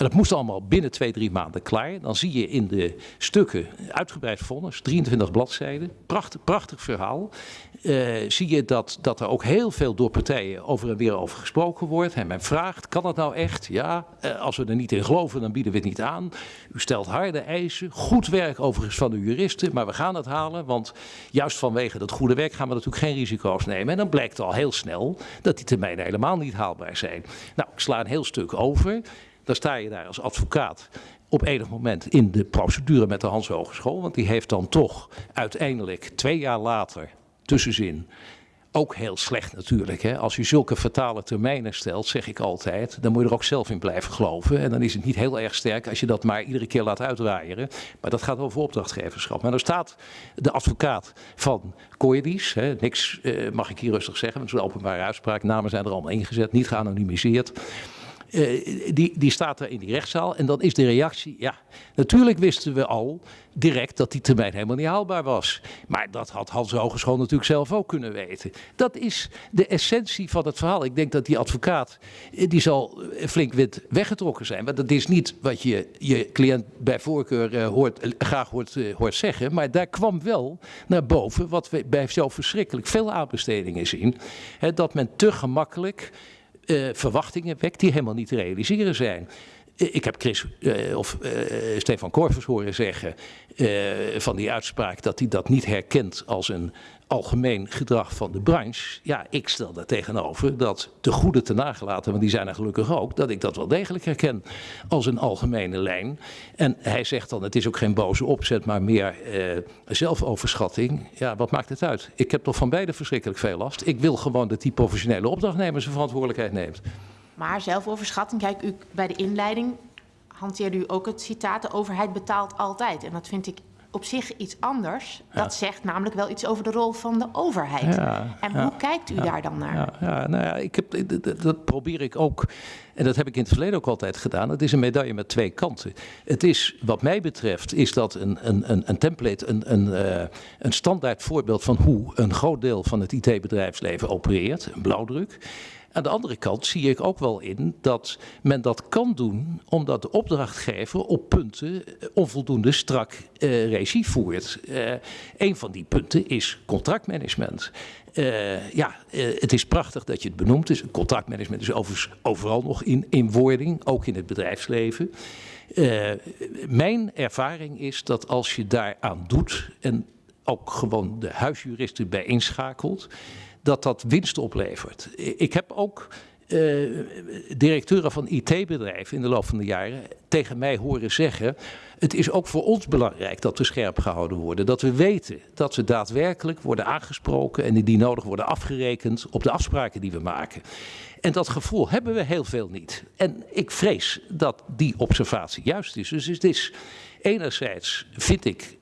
En dat moest allemaal binnen twee, drie maanden klaar. Dan zie je in de stukken uitgebreid vonnis, 23 bladzijden. Prachtig, prachtig verhaal. Eh, zie je dat, dat er ook heel veel door partijen over en weer over gesproken wordt. En men vraagt, kan dat nou echt? Ja, eh, als we er niet in geloven, dan bieden we het niet aan. U stelt harde eisen. Goed werk overigens van de juristen, maar we gaan het halen. Want juist vanwege dat goede werk gaan we natuurlijk geen risico's nemen. En dan blijkt al heel snel dat die termijnen helemaal niet haalbaar zijn. Nou, ik sla een heel stuk over. Dan sta je daar als advocaat op enig moment in de procedure met de Hans Hogeschool. Want die heeft dan toch uiteindelijk twee jaar later, tussenzin, ook heel slecht natuurlijk. Hè? Als je zulke fatale termijnen stelt, zeg ik altijd, dan moet je er ook zelf in blijven geloven. En dan is het niet heel erg sterk als je dat maar iedere keer laat uitwaaieren. Maar dat gaat over opdrachtgeverschap. Maar dan staat de advocaat van Coedis, hè, niks eh, mag ik hier rustig zeggen, want het is een openbare uitspraak, namen zijn er allemaal ingezet, niet geanonimiseerd. Eh, die, die staat er in die rechtszaal en dan is de reactie, ja, natuurlijk wisten we al direct dat die termijn helemaal niet haalbaar was. Maar dat had Hans Hogeschool natuurlijk zelf ook kunnen weten. Dat is de essentie van het verhaal. Ik denk dat die advocaat, eh, die zal eh, flink wit weggetrokken zijn. Want dat is niet wat je je cliënt bij voorkeur hoort, graag hoort, zeggen. Maar daar kwam wel naar boven wat we bij zo verschrikkelijk veel aanbestedingen zien. Hè, dat men te gemakkelijk verwachtingen wekt die helemaal niet te realiseren zijn. Eh, Ik heb Chris eh, of eh, Stefan Korvers horen zeggen van die uitspraak dat hij dat niet herkent als een algemeen gedrag van de branche. Ja, ik stel daar tegenover dat de goede te nagelaten, want die zijn er gelukkig ook, dat ik dat wel degelijk herken als een algemene lijn. En hij zegt dan, het is ook geen boze opzet, maar meer zelfoverschatting. Ja, wat maakt het uit? Ik heb toch van beide verschrikkelijk veel last. Ik wil gewoon dat die professionele opdrachtnemer zijn verantwoordelijkheid neemt. Maar zelfoverschatting, kijk, u, bij de inleiding hanteerde u ook het citaat, de overheid betaalt altijd. En dat vind ik op zich iets anders. Dat zegt namelijk wel iets over de rol van de overheid. Ja, en ja, hoe kijkt u daar dan naar? Ja, ja, nou ja, ik heb, dat- probeer ik ook. En dat heb ik in het verleden ook altijd gedaan. Het is een medaille met twee kanten. Het is, wat mij betreft, is dat een, een, een, een template, een, een, eh, een standaard voorbeeld van hoe een groot deel van het IT-bedrijfsleven opereert. Een blauwdruk. Aan de andere kant zie ik ook wel in dat men dat kan doen omdat de opdrachtgever op punten eh, onvoldoende strak eh, regie voert. Eh, een van die punten is contractmanagement. Ja, het is prachtig dat je het benoemt. Dus contractmanagement is overal nog in, in wording, ook in het bedrijfsleven. Mijn ervaring is dat als je daaraan doet en ook gewoon de huisjuristen bij inschakelt, dat dat winst oplevert. Ik heb ook eh, directeuren van IT-bedrijven in de loop van de jaren tegen mij horen zeggen: het is ook voor ons belangrijk dat we scherp gehouden worden. Dat we weten dat we daadwerkelijk worden aangesproken en die nodig worden afgerekend op de afspraken die we maken. En dat gevoel hebben we heel veel niet. En ik vrees dat die observatie juist is. Dus het is enerzijds vind ik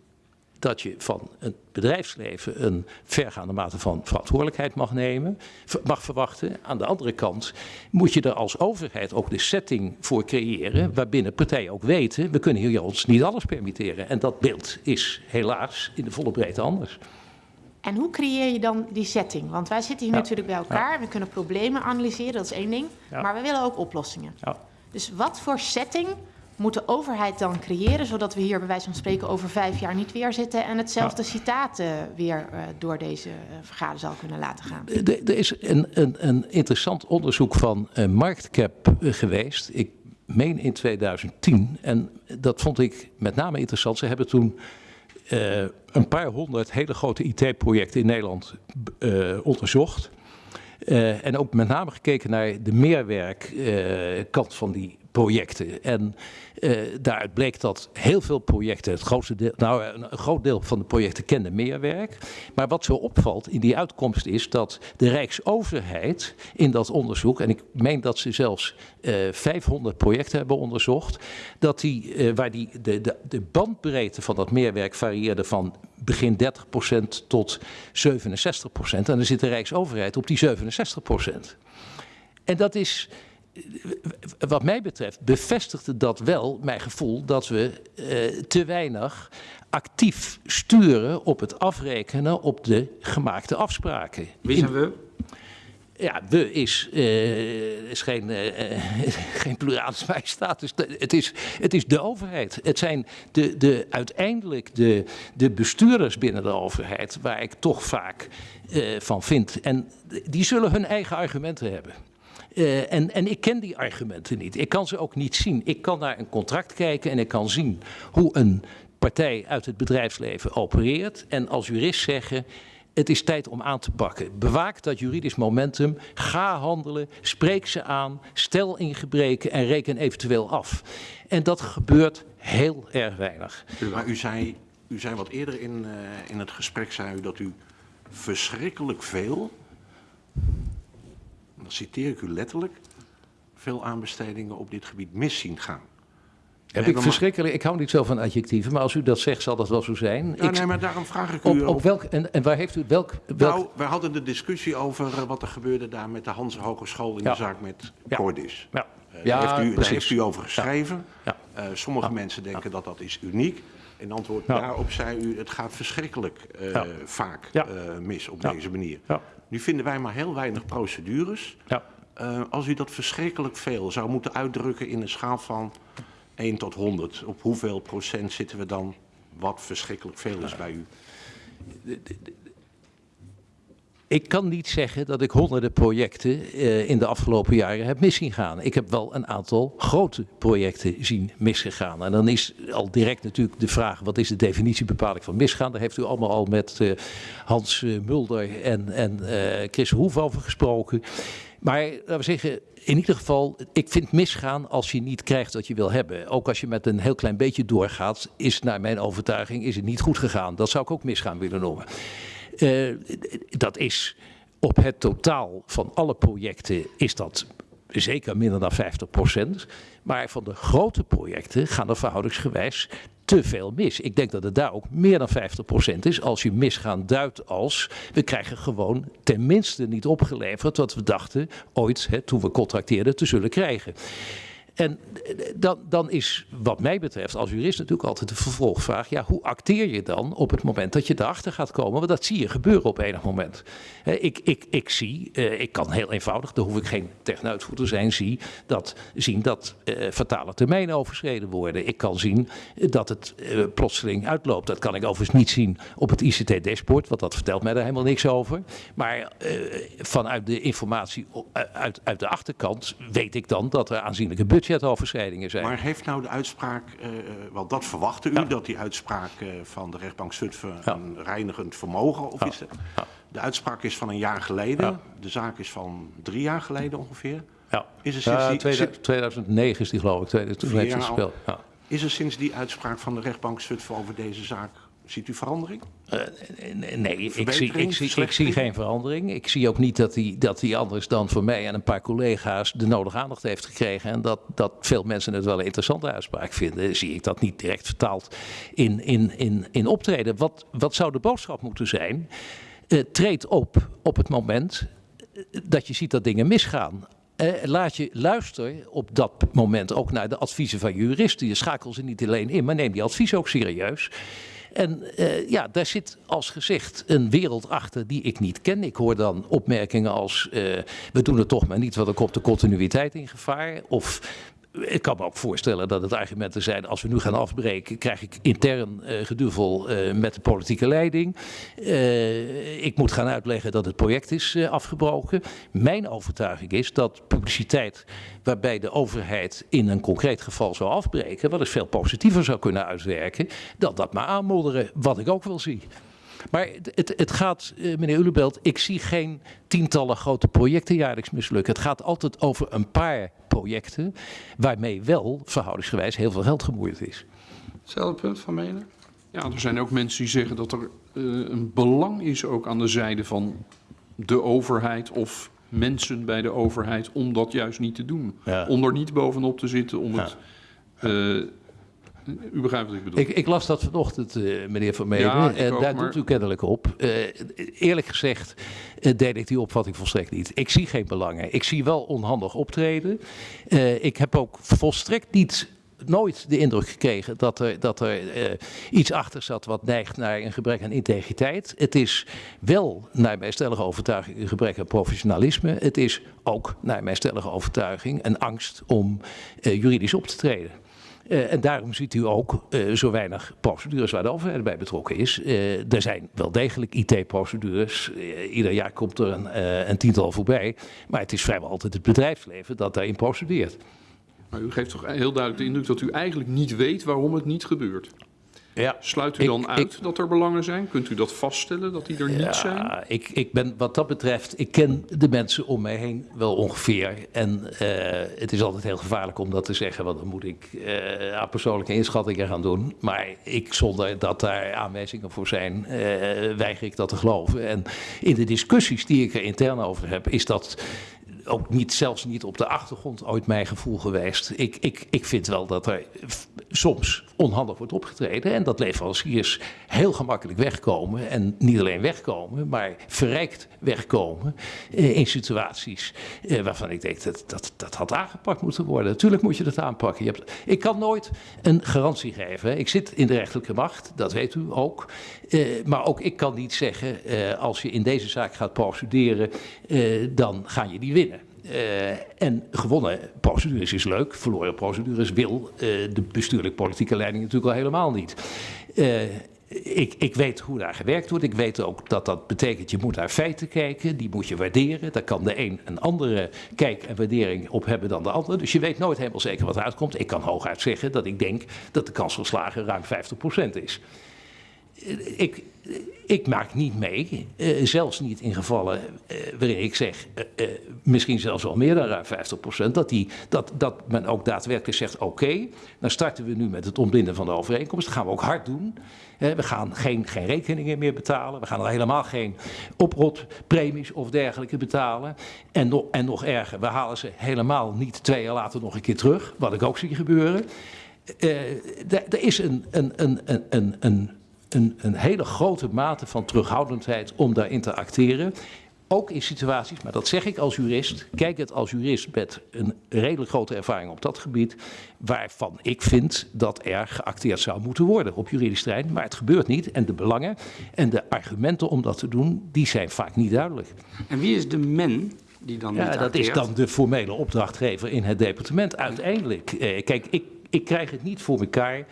dat je van het bedrijfsleven een vergaande mate van verantwoordelijkheid mag nemen, mag verwachten. Aan de andere kant moet je er als overheid ook de setting voor creëren, waarbinnen partijen ook weten, we kunnen hier ons niet alles permitteren. En dat beeld is helaas in de volle breedte anders. En hoe creëer je dan die setting? Want wij zitten hier Ja. natuurlijk bij elkaar. We kunnen problemen analyseren, dat is één ding. Ja. Maar we willen ook oplossingen. Ja. Dus wat voor setting moet de overheid dan creëren... zodat we hier bij wijze van spreken over vijf jaar niet weer zitten... en hetzelfde citaat eh, weer eh, door deze eh, vergaderzaal kunnen laten gaan? Er er is een, een, een interessant onderzoek van eh, Marktcap eh, geweest. Ik meen in 2010. En dat vond ik met name interessant. Ze hebben toen eh, een paar honderd hele grote IT-projecten in Nederland eh, onderzocht. Eh, en ook met name gekeken naar de meerwerkkant van die projecten. En eh, daaruit bleek dat heel veel projecten, het grootste deel, nou, een, een groot deel van de projecten kende meerwerk. Maar wat zo opvalt in die uitkomst is dat de Rijksoverheid in dat onderzoek, en ik meen dat ze zelfs eh 500 projecten hebben onderzocht, dat die, eh, waar die, de, de, de bandbreedte van dat meerwerk varieerde van begin 30% tot 67%. En dan zit de Rijksoverheid op die 67%. En dat is, eh, wat mij betreft, bevestigde dat wel mijn gevoel dat we eh, te weinig actief sturen op het afrekenen op de gemaakte afspraken. Wie zijn we? ja, we is, eh, is geen, eh, (laughs) geen pluralis majestaat. Dus het, is, het is de overheid. Het zijn de, de, uiteindelijk de, de bestuurders binnen de overheid... waar ik toch vaak van vind. En die zullen hun eigen argumenten hebben. Eh, en, en ik ken die argumenten niet. Ik kan ze ook niet zien. Ik kan naar een contract kijken en ik kan zien hoe een partij uit het bedrijfsleven opereert. En als jurist zeggen, het is tijd om aan te pakken. Bewaak dat juridisch momentum. Ga handelen. Spreek ze aan. Stel in gebreken en reken eventueel af. En dat gebeurt heel erg weinig. Maar u zei, u wat eerder in, eh, in het gesprek zei u dat u verschrikkelijk veel, dan citeer ik u letterlijk, veel aanbestedingen op dit gebied mis zien gaan. Heb ik verschrikkelijk. Ik hou niet zo van adjectieven, maar als u dat zegt, zal dat wel zo zijn. Ja, Ik- nee, maar daarom vraag ik u op, ook- op welk, en, en waar heeft u welk. welk Nou, wij hadden de discussie over eh, wat er gebeurde daar met de Hanse Hogeschool in Ja. de zaak met Ja. Cordis. ja, Eh, ja, daar, heeft u, daar heeft u over geschreven. Ja. Eh, sommige mensen denken dat dat is uniek. In antwoord daarop zei u, het gaat verschrikkelijk vaak mis op deze manier. Nu vinden wij maar heel weinig procedures. Ja. Eh, als u dat verschrikkelijk veel zou moeten uitdrukken in een schaal van 1 tot 100, op hoeveel procent zitten we dan wat verschrikkelijk veel is bij u? Ik kan niet zeggen dat ik honderden projecten eh, in de afgelopen jaren heb miszien gaan. Ik heb wel een aantal grote projecten zien misgegaan. En dan is al direct natuurlijk de vraag: wat is de definitiebepaling van misgaan? Daar heeft u allemaal al met eh, Hans eh, Mulder en, en Chris Hoef over gesproken. Maar laten we zeggen, in ieder geval, ik vind misgaan als je niet krijgt wat je wil hebben. Ook als je met een heel klein beetje doorgaat, is naar mijn overtuiging is het niet goed gegaan. Dat zou ik ook misgaan willen noemen. Eh, dat is op het totaal van alle projecten is dat zeker minder dan 50% Maar van de grote projecten gaan er verhoudingsgewijs te veel mis. Ik denk dat het daar ook meer dan 50% is als je misgaan duidt als we krijgen gewoon tenminste niet opgeleverd wat we dachten ooit hè, toen we contracteerden te zullen krijgen. En dan, dan is wat mij betreft als jurist natuurlijk altijd de vervolgvraag. Ja, hoe acteer je dan op het moment dat je erachter gaat komen? Want dat zie je gebeuren op enig moment. Ik, ik, ik zie, eh, ik kan heel eenvoudig, daar hoef ik geen technuitvoerder te zijn, zie dat, zien dat eh, fatale termijnen overschreden worden. Ik kan zien eh, dat het eh, plotseling uitloopt. Dat kan ik overigens niet zien op het ICT-dashboard, want dat vertelt mij daar helemaal niks over. Maar eh, vanuit de informatie uit, uit de achterkant weet ik dan dat er aanzienlijke budgetoverschrijdingen zijn. Maar heeft nou de uitspraak, eh, eh, want dat verwachtte u, Ja. dat die uitspraak eh, van de rechtbank Zutphen Ja. een reinigend vermogen of is? Ja. De uitspraak is van een jaar geleden, de zaak is van drie jaar geleden ongeveer. Ja. Is er sinds die- 2000 2009 is die geloof ik, 2000 toen Vier heeft hij jaar al. gespeeld. Ja. Is er sinds die uitspraak van de rechtbank Zutphen over deze zaak, ziet u verandering? Eh, nee, ik zie, ik, zie, ik zie verslechtering? geen verandering. Ik zie ook niet dat hij, dat hij anders dan voor mij en een paar collega's de nodige aandacht heeft gekregen. En dat, dat veel mensen het wel een interessante uitspraak vinden. Zie ik dat niet direct vertaald in, in, in, in optreden. Wat, wat zou de boodschap moeten zijn? Eh, treed op op het moment eh, dat je ziet dat dingen misgaan. Eh, laat je luisteren op dat moment ook naar de adviezen van juristen. Je schakelt ze niet alleen in, maar neem die adviezen ook serieus. En eh, ja, daar zit als gezegd een wereld achter die ik niet ken. Ik hoor dan opmerkingen als: eh, we doen het toch maar niet, want dan komt de continuïteit in gevaar. Of ik kan me ook voorstellen dat het argumenten zijn: als we nu gaan afbreken, krijg ik intern eh geduvel eh, met de politieke leiding. Eh, ik moet gaan uitleggen dat het project is afgebroken. Mijn overtuiging is dat publiciteit waarbij de overheid in een concreet geval zou afbreken, wat eens veel positiever zou kunnen uitwerken, dan dat maar aanmodderen, wat ik ook wel zie. Maar het, het, het gaat, eh, meneer Ulebelt, ik zie geen tientallen grote projecten jaarlijks mislukken. Het gaat altijd over een paar projecten waarmee wel verhoudingsgewijs heel veel geld gemoeid is. Hetzelfde punt van Menen? Ja, er zijn ook mensen die zeggen dat er eh, een belang is ook aan de zijde van de overheid of mensen bij de overheid om dat juist niet te doen. Ja. Om er niet bovenop te zitten, om het... eh, u begrijpt wat ik bedoel. Ik, ik las dat vanochtend, eh, meneer Van Ja, en ook, daar maar- doet u kennelijk op. Eh, eerlijk gezegd eh, deel ik die opvatting volstrekt niet. Ik zie geen belangen. Ik zie wel onhandig optreden. Ik heb ook volstrekt niet nooit de indruk gekregen dat er, dat er iets achter zat wat neigt naar een gebrek aan integriteit. Het is wel, naar mijn stellige overtuiging, een gebrek aan professionalisme. Het is ook, naar mijn stellige overtuiging, een angst om juridisch op te treden. Eh, en daarom ziet u ook eh, zo weinig procedures waar de overheid bij betrokken is. Eh, er zijn wel degelijk IT-procedures. Ieder jaar komt er een, een tiental voorbij. Maar het is vrijwel altijd het bedrijfsleven dat daarin procedeert. Maar u geeft toch heel duidelijk de indruk dat u eigenlijk niet weet waarom het niet gebeurt. Ja. Sluit u Ik- dan uit dat er belangen zijn? Kunt u dat vaststellen, dat die er niet zijn? Ja, ik, ik ben wat dat betreft, ik ken de mensen om mij heen wel ongeveer. En eh, het is altijd heel gevaarlijk om dat te zeggen, want dan moet ik eh, aan persoonlijke inschattingen gaan doen. Maar ik, zonder dat daar aanwijzingen voor zijn, eh, weiger ik dat te geloven. En in de discussies die ik er intern over heb, is dat ook niet, zelfs niet op de achtergrond ooit mijn gevoel geweest. Ik, ik, ik vind wel dat er soms onhandig wordt opgetreden en dat leveranciers heel gemakkelijk wegkomen. En niet alleen wegkomen, maar verrijkt wegkomen eh, in situaties eh, waarvan ik denk dat, dat dat had aangepakt moeten worden. Natuurlijk moet je dat aanpakken. Je hebt, ik kan nooit een garantie geven. Ik zit in de rechterlijke macht, dat weet u ook. Eh, maar ook ik kan niet zeggen, eh, als je in deze zaak gaat procederen, eh, dan ga je die winnen. Eh, en gewonnen procedures is leuk, verloren procedures wil eh, de bestuurlijk-politieke leiding natuurlijk al helemaal niet. Eh, ik, ik weet hoe daar gewerkt wordt. Ik weet ook dat dat betekent, je moet naar feiten kijken, die moet je waarderen. Daar kan de een een andere kijk en waardering op hebben dan de ander. Dus je weet nooit helemaal zeker wat eruit komt. Ik kan hooguit zeggen dat ik denk dat de kans van slagen ruim 50% is ik, ik maak niet mee, eh, zelfs niet in gevallen eh, waarin ik zeg, eh, eh, misschien zelfs wel meer dan ruim 50%, dat, die, dat, dat men ook daadwerkelijk zegt, oké, dan starten we nu met het ontbinden van de overeenkomst, dat gaan we ook hard doen. Eh, we gaan geen, geen rekeningen meer betalen, we gaan al helemaal geen oprotpremies of dergelijke betalen. En, nog en nog erger, we halen ze helemaal niet twee jaar later nog een keer terug, wat ik ook zie gebeuren. eh, er er is een, een, een, een, een, een, een, hele grote mate van terughoudendheid om daarin te acteren. Ook in situaties, maar dat zeg ik als jurist, kijk het als jurist met een redelijk grote ervaring op dat gebied, waarvan ik vind dat er geacteerd zou moeten worden op juridisch terrein, maar het gebeurt niet. En de belangen en de argumenten om dat te doen, die zijn vaak niet duidelijk. En wie is de men die dan Ja, niet dat is dan de formele opdrachtgever in het departement. Uiteindelijk, eh, kijk, ik, ik krijg het niet voor elkaar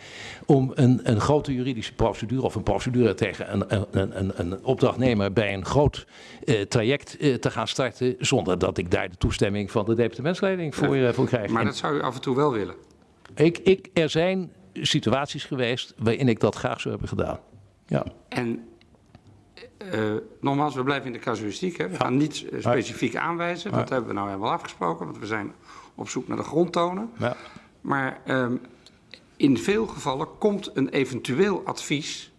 om een, een grote juridische procedure of een procedure tegen een, een, een, een, opdrachtnemer bij een groot eh, traject eh, te gaan starten, zonder dat ik daar de toestemming van de departementsleiding voor, eh, voor krijg. Maar En dat zou u af en toe wel willen. ik, ik, er zijn situaties geweest waarin ik dat graag zou hebben gedaan. Ja. En nogmaals, we blijven in de casuïstiek. Hè? We gaan niet specifiek aanwijzen. Dat hebben we nou helemaal afgesproken, want we zijn op zoek naar de grondtonen. Ja. Maar ehm, in veel gevallen komt een eventueel advies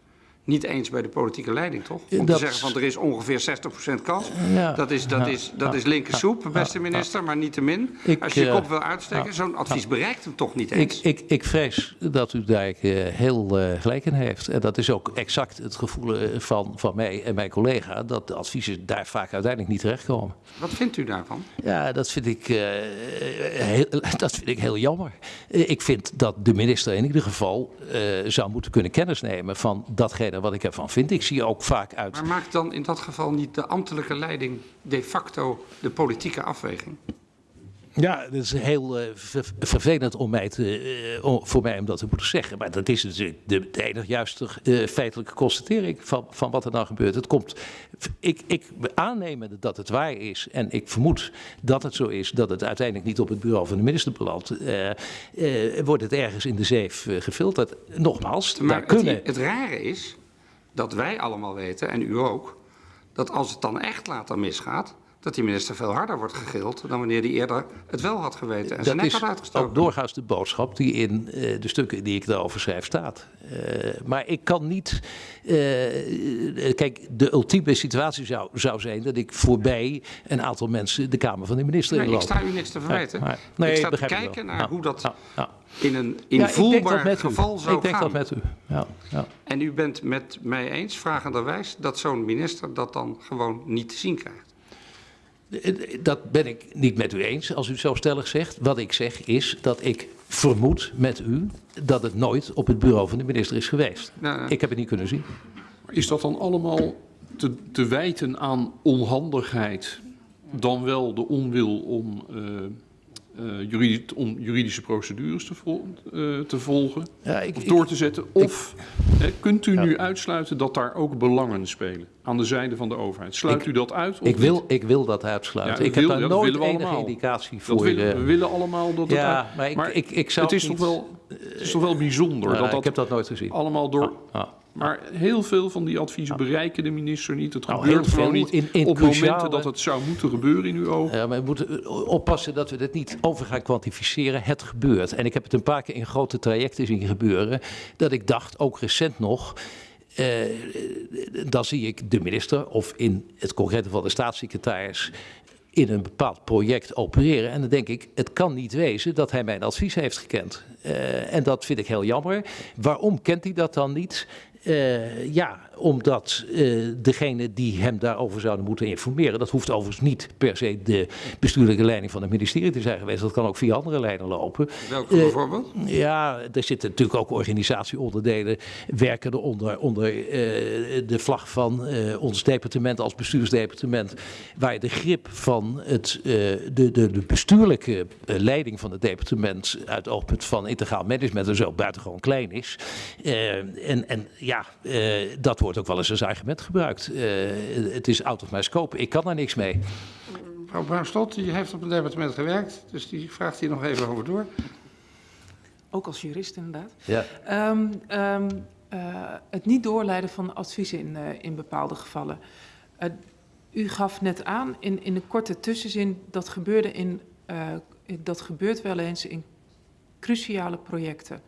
niet eens bij de politieke leiding, toch? Om Dat- te zeggen van er is ongeveer 60% kans. Ja. Dat is, dat is, dat is linker Ja. soep, beste minister, maar niet te min. Ik, Als je je eh, kop wil uitsteken, zo'n advies bereikt hem toch niet Ik, eens. ik, ik vrees dat u daar eh, heel eh, gelijk in heeft. En dat is ook exact het gevoel van, van mij en mijn collega, dat de adviezen daar vaak uiteindelijk niet terechtkomen. Wat vindt u daarvan? Ja, dat vind ik, heel, (laughs) dat vind ik heel jammer. Ik vind dat de minister in ieder geval zou moeten kunnen kennis nemen van datgene wat ik ervan vind. Ik zie ook vaak uit. Maar maakt dan in dat geval niet de ambtelijke leiding de facto de politieke afweging? Ja, dat is heel eh, ver- vervelend om mij te, eh, voor mij om dat te moeten zeggen. Maar dat is natuurlijk de, de enige juiste eh, feitelijke constatering van, van wat er dan gebeurt. Het komt, ik, ik aannemende dat het waar is en ik vermoed dat het zo is, dat het uiteindelijk niet op het bureau van de minister belandt, wordt het ergens in de zeef gefilterd. Nogmaals, daar Maar kunnen... het, het rare is dat wij allemaal weten, en u ook, dat als het dan echt later misgaat, dat die minister veel harder wordt gegild dan wanneer hij eerder het wel had geweten en zijn Dat nek had uitgestoken. ook doorgaans de boodschap die in eh, de stukken die ik daarover schrijf staat. Eh, maar ik kan niet. eh, kijk, de ultieme situatie zou, zou zijn dat ik voorbij een aantal mensen de Kamer van de minister Nee, ik inloop. sta u niks te verwijten. Ja, maar- nee, ik sta te ik kijken naar hoe dat in een ik invoelbaar geval zou Ik denk gaan. dat met u. Ja, ja. En u bent met mij eens, vragenderwijs, dat zo'n minister dat dan gewoon niet te zien krijgt. Dat ben ik niet met u eens als u het zo stellig zegt. Wat ik zeg is dat ik vermoed met u dat het nooit op het bureau van de minister is geweest. Ja, ja. Ik heb het niet kunnen zien. Is dat dan allemaal te, te wijten aan onhandigheid, dan wel de onwil om, eh, eh, juridi- om juridische procedures te, vol- eh, te volgen Ja, ik, of ik- door te zetten? Of kunt u nu uitsluiten dat daar ook belangen spelen aan de zijde van de overheid? Sluit u dat uit? Of Ik wil, ik wil dat uitsluiten. Ja, ik heb daar nooit enige allemaal. indicatie Dat voor. willen, eh, we willen allemaal dat het ja, uit- maar ik, ik, zou het is niet- toch wel, het is toch wel bijzonder dat dat, ik heb dat nooit gezien. allemaal door... Ja. Maar heel veel van die adviezen bereiken de minister niet. Het Nou, gebeurt gewoon niet in- in op momenten dat het zou moeten gebeuren in uw ogen. Ja, maar we moeten oppassen dat we dit niet over gaan kwantificeren. Het gebeurt. En ik heb het een paar keer in grote trajecten zien gebeuren. Dat ik dacht, ook recent nog. eh, dan zie ik de minister of in het concrete geval de staatssecretaris in een bepaald project opereren. En dan denk ik, het kan niet wezen dat hij mijn advies heeft gekend. Eh, en dat vind ik heel jammer. Waarom kent hij dat dan niet? Eh, ja, omdat eh, degene die hem daarover zouden moeten informeren, dat hoeft overigens niet per se de bestuurlijke leiding van het ministerie te zijn geweest. Dat kan ook via andere lijnen lopen. Welke Eh, bijvoorbeeld? Ja, er zitten natuurlijk ook organisatieonderdelen werken eronder onder eh, de vlag van ons departement als bestuursdepartement, waar de grip van het, de, de, de bestuurlijke leiding van het departement uit het oogpunt van integraal management en zo buitengewoon klein is. En, en ja, dat wordt ook wel eens als argument gebruikt. Eh, het is out of my scope, ik kan daar niks mee. Mevrouw Bruinstot, die heeft op het departement gewerkt, dus die vraagt hier nog even over door. Ook als jurist inderdaad. Ja. Ehm, ehm, eh, het niet doorleiden van adviezen in, eh, in bepaalde gevallen. Eh, u gaf net aan in, in een korte tussenzin dat gebeurde in, eh, dat gebeurt wel eens in cruciale projecten.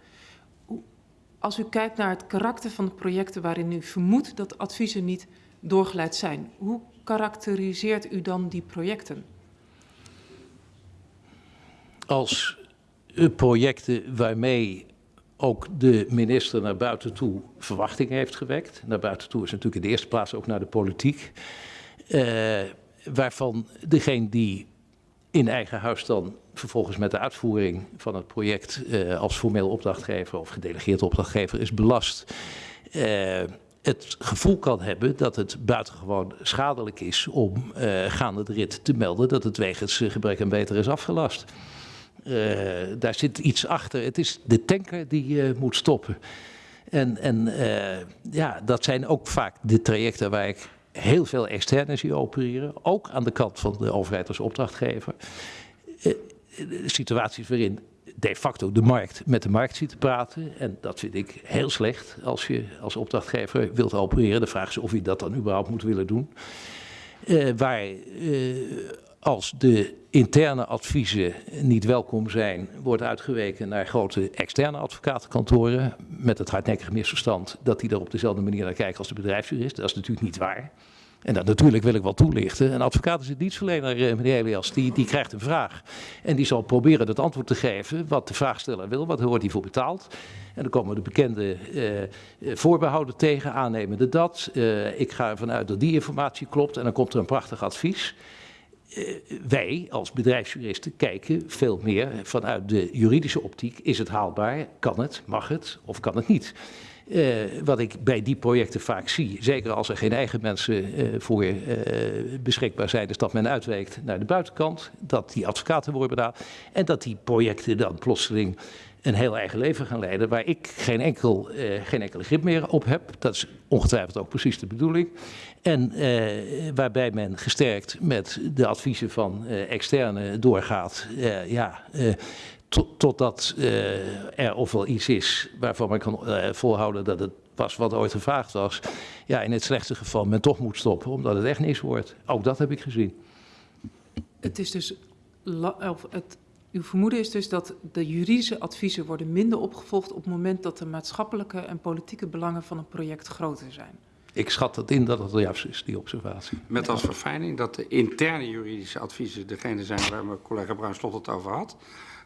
Als u kijkt naar het karakter van de projecten waarin u vermoedt dat adviezen niet doorgeleid zijn, hoe karakteriseert u dan die projecten? als eh, projecten waarmee ook de minister naar buiten toe verwachting heeft gewekt. Naar buiten toe is natuurlijk in de eerste plaats ook naar de politiek. Uh, waarvan degene die in eigen huis dan vervolgens met de uitvoering van het project uh, als formeel opdrachtgever of gedelegeerd opdrachtgever is belast. Uh, het gevoel kan hebben dat het buitengewoon schadelijk is om uh, gaande de rit te melden dat het wegens gebrek aan beter is afgelast. Daar zit iets achter. Het is de tanker die moet stoppen. En, en ja, dat zijn ook vaak de trajecten waar ik heel veel externe zie opereren. Ook aan de kant van de overheid als opdrachtgever. situaties waarin de facto de markt met de markt ziet te praten. En dat vind ik heel slecht als je als opdrachtgever wilt opereren. De vraag is of je dat dan überhaupt moet willen doen. Uh, waar als de interne adviezen niet welkom zijn, wordt uitgeweken naar grote externe advocatenkantoren. Met het hardnekkige misverstand dat die er op dezelfde manier naar kijken als de bedrijfsjurist. Dat is natuurlijk niet waar. En dat natuurlijk wil ik wel toelichten. Een advocaat is een dienstverlener, eh, meneer Elias. Die, die krijgt een vraag. En die zal proberen het antwoord te geven wat de vraagsteller wil. Wat wordt hij voor betaald? En dan komen de bekende uh, voorbehouden tegen, aannemende dat. Uh, ik ga ervan uit dat die informatie klopt. En dan komt er een prachtig advies. Uh, wij als bedrijfsjuristen kijken veel meer vanuit de juridische optiek. Is het haalbaar? Kan het? Mag het? Of kan het niet? Uh, wat ik bij die projecten vaak zie, zeker als er geen eigen mensen uh, voor beschikbaar zijn, is dat men uitweekt naar de buitenkant, dat die advocaten worden betaald en dat die projecten dan plotseling een heel eigen leven gaan leiden waar ik geen, enkel, geen enkele grip meer op heb. Dat is ongetwijfeld ook precies de bedoeling. En waarbij men gesterkt met de adviezen van externe doorgaat. ja, totdat uh, er ofwel iets is waarvan men kan volhouden dat het was wat ooit gevraagd was. Ja, in het slechtste geval men toch moet stoppen, omdat het echt niks wordt. Ook dat heb ik gezien. Het is dus, of het, uw vermoeden is dus dat de juridische adviezen worden minder opgevolgd op het moment dat de maatschappelijke en politieke belangen van een project groter zijn. Ik schat het in dat het juist is, die observatie. Met als verfijning dat de interne juridische adviezen degene zijn waar mijn collega Bruin Slot het over had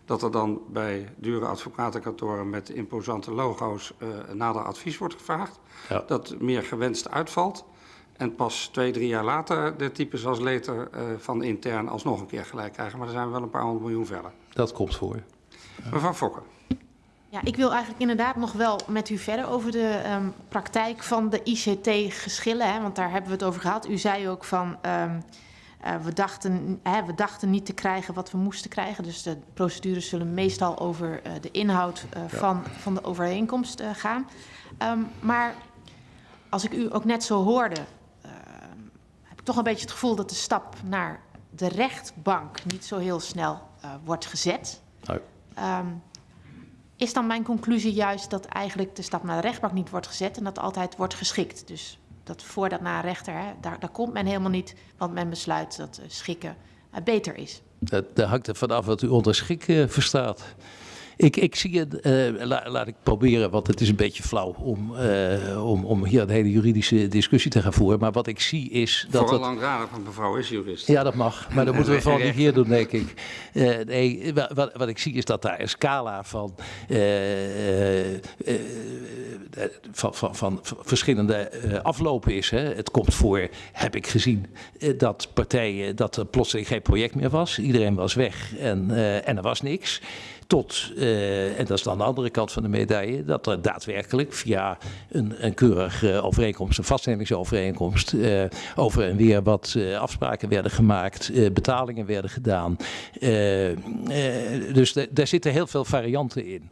dat er dan bij dure advocatenkantoren met imposante logo's uh, nader advies wordt gevraagd. Ja. Dat meer gewenst uitvalt. En pas twee, drie jaar later de types als leter uh, van intern alsnog een keer gelijk krijgen. Maar dan zijn we wel een paar honderd miljoen verder. Dat komt voor. Ja. Mevrouw Fokker. Ja, ik wil eigenlijk inderdaad nog wel met u verder over de um, praktijk van de ICT-geschillen. Want daar hebben we het over gehad. U zei ook van... Um, Uh, we, dachten, hè, we dachten niet te krijgen wat we moesten krijgen. Dus de procedures zullen meestal over uh, de inhoud uh, ja. van, van de overeenkomst gaan. Um, maar als ik u ook net zo hoorde, heb ik toch een beetje het gevoel dat de stap naar de rechtbank niet zo heel snel wordt gezet. Nee. Is dan mijn conclusie juist dat eigenlijk de stap naar de rechtbank niet wordt gezet en dat altijd wordt geschikt? Dus dat voordat naar rechter, hè, daar, daar komt men helemaal niet, want men besluit dat uh, schikken uh, beter is. Dat, hangt er vanaf wat u onder schikken uh, verstaat. Ik, ik zie het, uh, la, laat ik proberen, want het is een beetje flauw om, uh, om, om hier een hele juridische discussie te gaan voeren. Maar wat ik zie is dat. Vooral langdradig, want mevrouw is jurist. Ja, dat mag. Maar dat (laughs) moeten we vooral niet hier doen, denk ik. Uh, nee, wat, wat ik zie is dat daar een scala van, van, van, van, verschillende aflopen is. Hè. Het komt voor, heb ik gezien, dat partijen, dat er plotseling geen project meer was. Iedereen was weg en, en er was niks. Tot, uh, en dat is dan de andere kant van de medaille, dat er daadwerkelijk via een, een keurige overeenkomst, een vaststellingsovereenkomst, uh, over en weer wat uh, afspraken werden gemaakt, betalingen werden gedaan. dus daar zitten heel veel varianten in.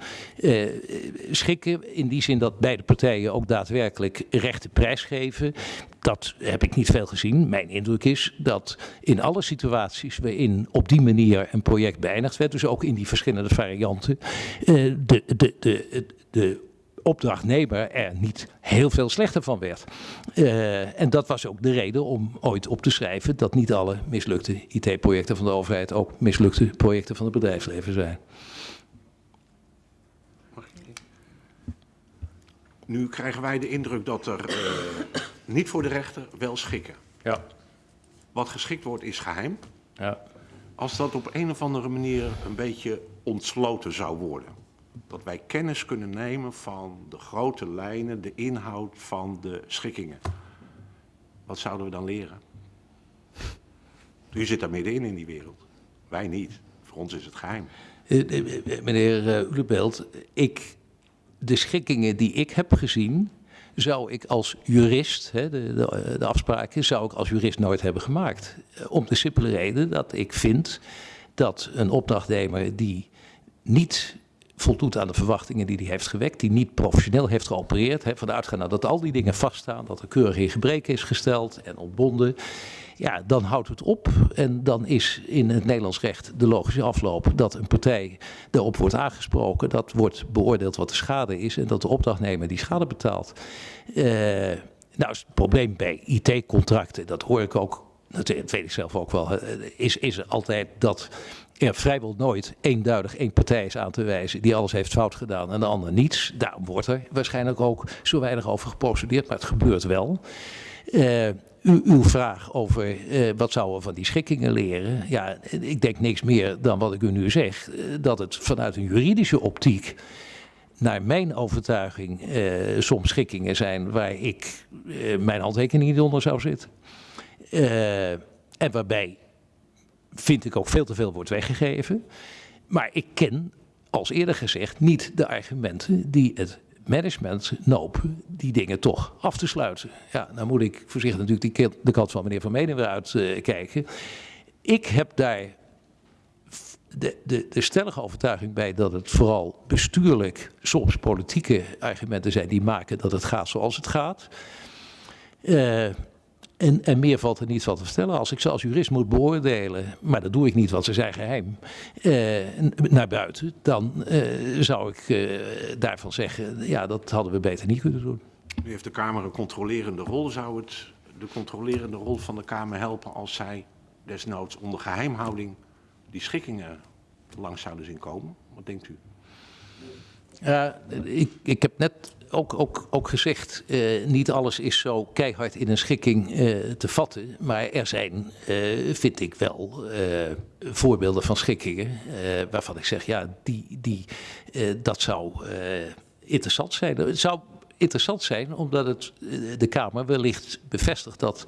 schikken in die zin dat beide partijen ook daadwerkelijk rechte prijs geven dat heb ik niet veel gezien. Mijn indruk is dat in alle situaties waarin op die manier een project beëindigd werd, dus ook in die verschillende varianten, de, de, de, de opdrachtnemer er niet heel veel slechter van werd. Uh, en dat was ook de reden om ooit op te schrijven dat niet alle mislukte IT-projecten van de overheid ook mislukte projecten van het bedrijfsleven zijn. Nu krijgen wij de indruk dat er uh, niet voor de rechter wel schikken. Ja. Wat geschikt wordt is geheim. Ja. Als dat op een of andere manier een beetje ontsloten zou worden. dat wij kennis kunnen nemen van de grote lijnen, de inhoud van de schikkingen. Wat zouden we dan leren? U zit daar middenin in die wereld. Wij niet. Voor ons is het geheim. Eh, eh, eh, Meneer Ulebelt, ik, de schikkingen die ik heb gezien, zou ik als jurist, hè, de, de, de afspraken, zou ik als jurist nooit hebben gemaakt. Eh, Om de simpele reden dat ik vind dat een opdrachtnemer die niet voldoet aan de verwachtingen die hij heeft gewekt, die niet professioneel heeft geopereerd, hè, vanuit gaan dat al die dingen vaststaan, dat er keurig in gebreken is gesteld en ontbonden, ja, dan houdt het op. En dan is in het Nederlands recht de logische afloop dat een partij daarop wordt aangesproken, dat wordt beoordeeld wat de schade is en dat de opdrachtnemer die schade betaalt. Eh, nou het probleem bij IT-contracten, dat hoor ik ook, dat weet ik zelf ook wel, is, is altijd dat er vrijwel nooit eenduidig één partij is aan te wijzen die alles heeft fout gedaan en de ander niets. Daarom wordt er waarschijnlijk ook zo weinig over geprocedeerd, maar het gebeurt wel. Eh, uw vraag over eh, wat zouden we van die schikkingen leren. Ja, ik denk niks meer dan wat ik u nu zeg. eh, dat het vanuit een juridische optiek, naar mijn overtuiging, eh, soms schikkingen zijn waar ik mijn handtekening niet onder zou zetten. Eh, en waarbij, vind ik ook veel te veel wordt weggegeven. Maar ik ken, als eerder gezegd, niet de argumenten die het management nopen die dingen toch af te sluiten. Ja, dan moet ik voorzichtig natuurlijk die, de kant van meneer Van Menen weer uitkijken. ik heb daar de, de, de stellige overtuiging bij dat het vooral bestuurlijk, soms politieke argumenten zijn die maken dat het gaat zoals het gaat. Eh, en, en meer valt er niet van te vertellen. Als ik ze als jurist moet beoordelen, maar dat doe ik niet, want ze zijn geheim, eh, naar buiten, dan eh, zou ik eh, daarvan zeggen, ja, dat hadden we beter niet kunnen doen. Nu heeft de Kamer een controlerende rol. Zou het de controlerende rol van de Kamer helpen als zij desnoods onder geheimhouding die schikkingen langs zouden zien komen? Wat denkt u? Ja, ik, ik heb net ook, ook, ook gezegd, eh, niet alles is zo keihard in een schikking eh, te vatten. Maar er zijn, eh, vind ik wel, voorbeelden van schikkingen waarvan ik zeg, ja, die, die, dat zou interessant zijn. Het zou interessant zijn omdat het de Kamer wellicht bevestigt dat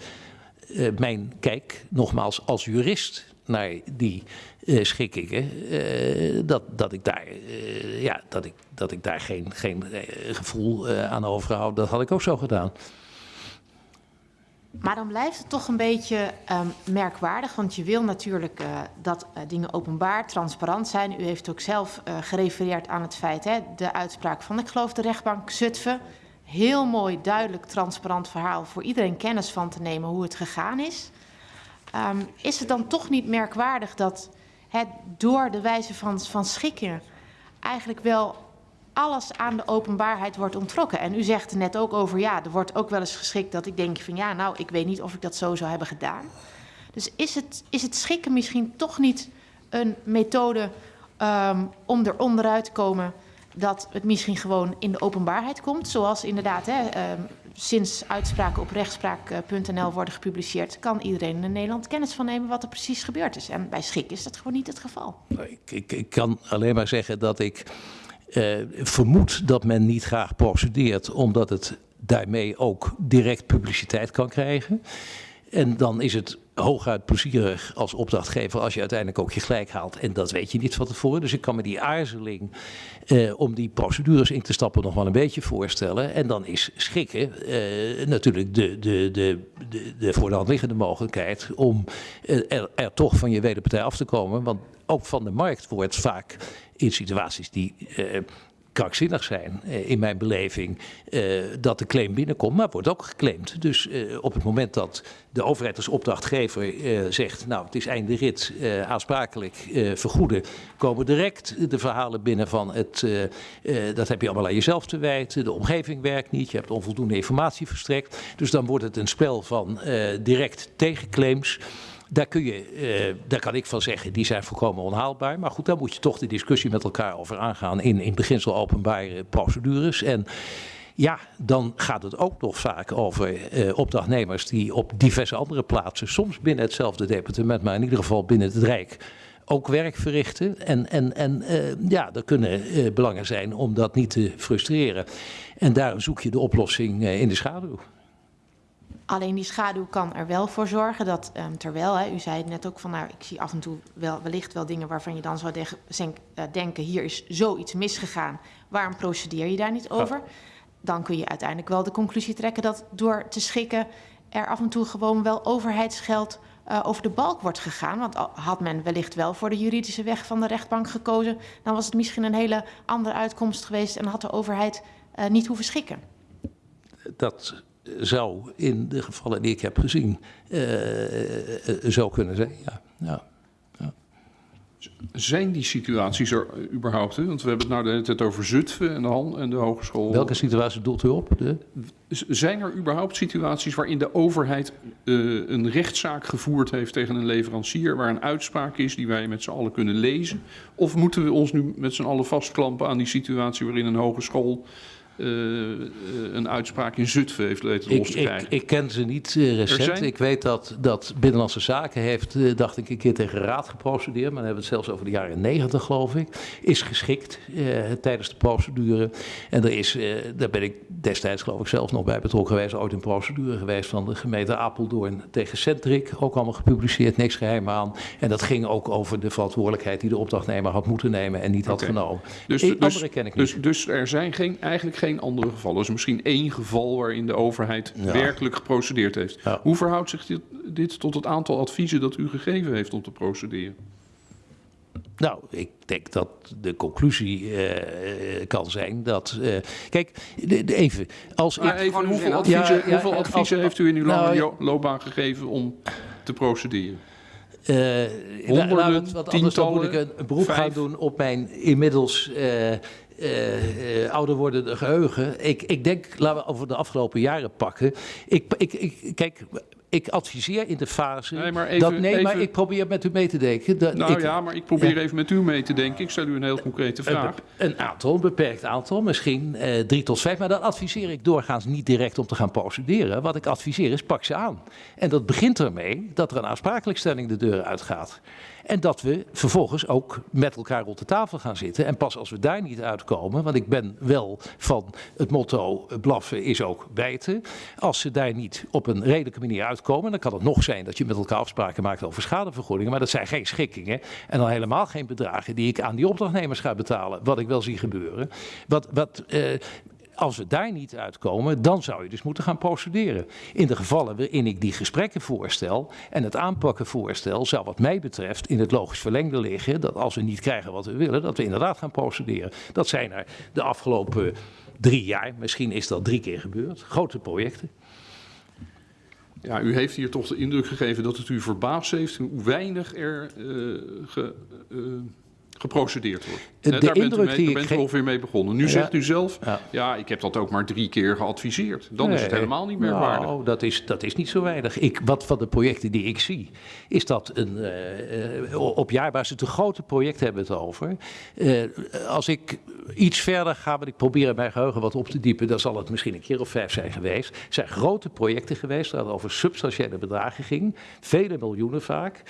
mijn kijk, nogmaals als jurist naar die eh, schikkingen, eh, dat, dat ik daar, eh, ja, dat ik, dat ik daar geen, geen gevoel aan overhoud. Dat had ik ook zo gedaan. Maar dan blijft het toch een beetje ehm, merkwaardig, want je wil natuurlijk dat dingen openbaar, transparant zijn. U heeft ook zelf gerefereerd aan het feit, hè, de uitspraak van, ik geloof, de rechtbank Zutphen. Heel mooi, duidelijk, transparant verhaal voor iedereen kennis van te nemen hoe het gegaan is. Ehm, is het dan toch niet merkwaardig dat het door de wijze van, van schikken eigenlijk wel alles aan de openbaarheid wordt ontrokken. En u zegt net ook over, ja, er wordt ook wel eens geschikt dat ik denk van ja, nou, ik weet niet of ik dat zo zou hebben gedaan. Dus is het, is het schikken misschien toch niet een methode um, om er onderuit te komen dat het misschien gewoon in de openbaarheid komt? Zoals inderdaad, hè, um, sinds uitspraken op rechtspraak.nl worden gepubliceerd, kan iedereen in Nederland kennis van nemen wat er precies gebeurd is. En bij schik is dat gewoon niet het geval. Ik, ik, ik kan alleen maar zeggen dat ik uh, vermoed dat men niet graag procedeert, omdat het daarmee ook direct publiciteit kan krijgen. En dan is het hooguit plezierig als opdrachtgever als je uiteindelijk ook je gelijk haalt. En dat weet je niet van tevoren. Dus ik kan me die aarzeling uh, om die procedures in te stappen nog wel een beetje voorstellen. En dan is schikken uh, natuurlijk de, de, de, de, de voor de hand liggende mogelijkheid om er, er toch van je wederpartij af te komen. Want ook van de markt wordt vaak in situaties die krankzinnig zijn, uh, in mijn beleving, uh, dat de claim binnenkomt, maar wordt ook geclaimd. Dus op het moment dat de overheid als opdrachtgever zegt, nou het is einde rit, aansprakelijk vergoeden, komen direct de verhalen binnen van het, dat heb je allemaal aan jezelf te wijten, de omgeving werkt niet, je hebt onvoldoende informatie verstrekt. Dus dan wordt het een spel van direct tegenclaims. Daar, kun je, uh, daar kan ik van zeggen, die zijn volkomen onhaalbaar. Maar goed, daar moet je toch de discussie met elkaar over aangaan in, in beginsel openbare procedures. En ja, dan gaat het ook nog vaak over uh, opdrachtnemers die op diverse andere plaatsen, soms binnen hetzelfde departement, maar in ieder geval binnen het Rijk, ook werk verrichten. En, en, en eh, ja, er kunnen eh, belangen zijn om dat niet te frustreren. En daarom zoek je de oplossing eh, in de schaduw. Alleen die schaduw kan er wel voor zorgen dat, ehm, terwijl, hè, u zei het net ook van, nou, ik zie af en toe wel, wellicht wel dingen waarvan je dan zou de- zenk- eh, denken, hier is zoiets misgegaan, waarom procedeer je daar niet over? Dan kun je uiteindelijk wel de conclusie trekken dat door te schikken er af en toe gewoon wel overheidsgeld eh, over de balk wordt gegaan. Want had men wellicht wel voor de juridische weg van de rechtbank gekozen, dan was het misschien een hele andere uitkomst geweest en had de overheid eh, niet hoeven schikken. Dat zou in de gevallen die ik heb gezien eh, eh, zo kunnen zijn. Ja, ja. Zijn die situaties er überhaupt? Hè? Want we hebben het nou de hele tijd over Zutphen en de, Han en de hogeschool. Welke situatie doelt u op? De, Zijn er überhaupt situaties waarin de overheid eh, een rechtszaak gevoerd heeft tegen een leverancier, waar een uitspraak is die wij met z'n allen kunnen lezen? Of moeten we ons nu met z'n allen vastklampen aan die situatie waarin een hogeschool een uitspraak in Zutphen heeft weten ik, los te ik, krijgen? ik ken ze niet eh, recent. Ik weet dat, dat Binnenlandse Zaken heeft, eh, dacht ik, een keer tegen raad geprocedeerd. Maar dan hebben we het zelfs over de jaren negentig, geloof ik. Is geschikt eh, tijdens de procedure. En er is, eh, daar ben ik destijds geloof ik zelf nog bij betrokken geweest. Ooit een procedure geweest van de gemeente Apeldoorn tegen Centric. Ook allemaal gepubliceerd, niks geheim aan. En dat ging ook over de verantwoordelijkheid die de opdrachtnemer had moeten nemen en niet had genomen. Dus, Eh, dus, andere ken ik niet. dus, dus er zijn geen, eigenlijk geen andere gevallen. Er is misschien één geval waarin de overheid Ja. werkelijk geprocedeerd heeft. Ja. Hoe verhoudt zich dit, dit tot het aantal adviezen dat u gegeven heeft om te procederen? Nou, ik denk dat de conclusie eh, eh, kan zijn dat. eh, kijk, de, de- even. Als Maar ik. even, hoeveel adviezen, zin. Ja, ja, hoeveel adviezen als- heeft u in uw nou, loopbaan gegeven om te procederen? eh, honderden, het wat anders moet ik een, beroep gaan vijf? doen op mijn inmiddels. eh, eh, eh, ouder wordende geheugen. Ik, ik denk, laten we over de afgelopen jaren pakken. Ik, ik, ik, kijk, ik adviseer in de fase. Nee, maar even- dat, nee, maar ik probeer met u mee te denken. Dat Nou ik, ja, maar ik probeer Ja. even met u mee te denken. Ik stel u een heel concrete vraag. een aantal, een beperkt aantal, misschien eh, drie tot vijf. Maar dat adviseer ik doorgaans niet direct om te gaan procederen. Wat ik adviseer is, pak ze aan. En dat begint ermee dat er een aansprakelijkstelling de deur uitgaat. En dat we vervolgens ook met elkaar rond de tafel gaan zitten. En pas als we daar niet uitkomen, want ik ben wel van het motto eh, blaffen is ook bijten. Als ze daar niet op een redelijke manier uitkomen, dan kan het nog zijn dat je met elkaar afspraken maakt over schadevergoedingen. Maar dat zijn geen schikkingen. En dan helemaal geen bedragen die ik aan die opdrachtnemers ga betalen. Wat ik wel zie gebeuren. Wat, wat, eh, als we daar niet uitkomen, dan zou je dus moeten gaan procederen. In de gevallen waarin ik die gesprekken voorstel en het aanpakken voorstel, zou wat mij betreft in het logisch verlengde liggen dat als we niet krijgen wat we willen, dat we inderdaad gaan procederen. Dat zijn er de afgelopen drie jaar, misschien is dat drie keer gebeurd, grote projecten. Ja, u heeft hier toch de indruk gegeven dat het u verbaasd heeft hoe weinig er eh, ge, eh, geprocedeerd wordt. De daar bent u, indruk mee, daar bent u ge- ongeveer mee begonnen. Nu Ja. zegt u zelf, Ja. ja. ik heb dat ook maar drie keer geadviseerd. Dan is het helemaal niet merkwaardig. Nou, dat is, dat is niet zo weinig. Ik, wat van de projecten die ik zie, is dat een, eh, eh, op jaarbasis de grote projecten hebben we het over. Eh, als ik iets verder ga, want ik probeer mijn geheugen wat op te diepen, dan zal het misschien een keer of vijf zijn geweest. Er zijn grote projecten geweest waar het over substantiële bedragen ging, vele miljoenen vaak,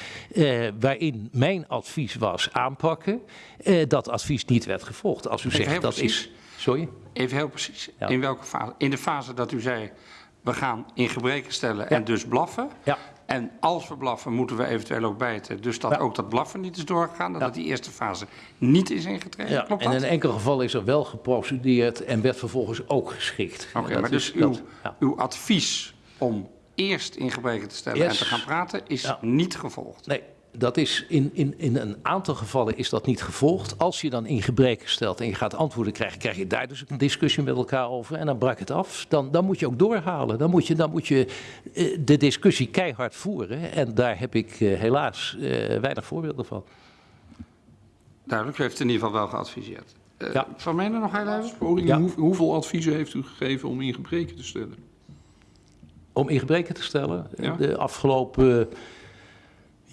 waarin mijn advies was aanpakken. Eh, dat advies niet werd gevolgd. Als u Even zegt dat precies. is. Sorry? Even heel precies. Ja. In welke fase? In de fase dat u zei, we gaan in gebreken stellen en dus blaffen. Ja. En als we blaffen, moeten we eventueel ook bijten. Dus dat Ja. ook dat blaffen niet is doorgegaan. Dat het die eerste fase niet is ingetreden. Ja, Klopt en dat? in een enkel geval is er wel geprocedeerd en werd vervolgens ook geschikt. Oké, Dat maar dus uw, dat- uw advies om eerst in gebreken te stellen Yes. en te gaan praten is niet gevolgd. Nee, dat is in, in, in een aantal gevallen is dat niet gevolgd. Als je dan in gebreken stelt en je gaat antwoorden krijgen, krijg je daar dus een discussie met elkaar over. En dan brak het af. Dan, dan moet je ook doorhalen. Dan moet je, dan moet je eh, de discussie keihard voeren. En daar heb ik eh, helaas eh, weinig voorbeelden van. Duidelijk, u heeft in ieder geval wel geadviseerd. Ja. Van Menen nog heel even? Poging, Ja. hoe- hoeveel adviezen heeft u gegeven om in gebreken te stellen? Om in gebreken te stellen, Ja. de afgelopen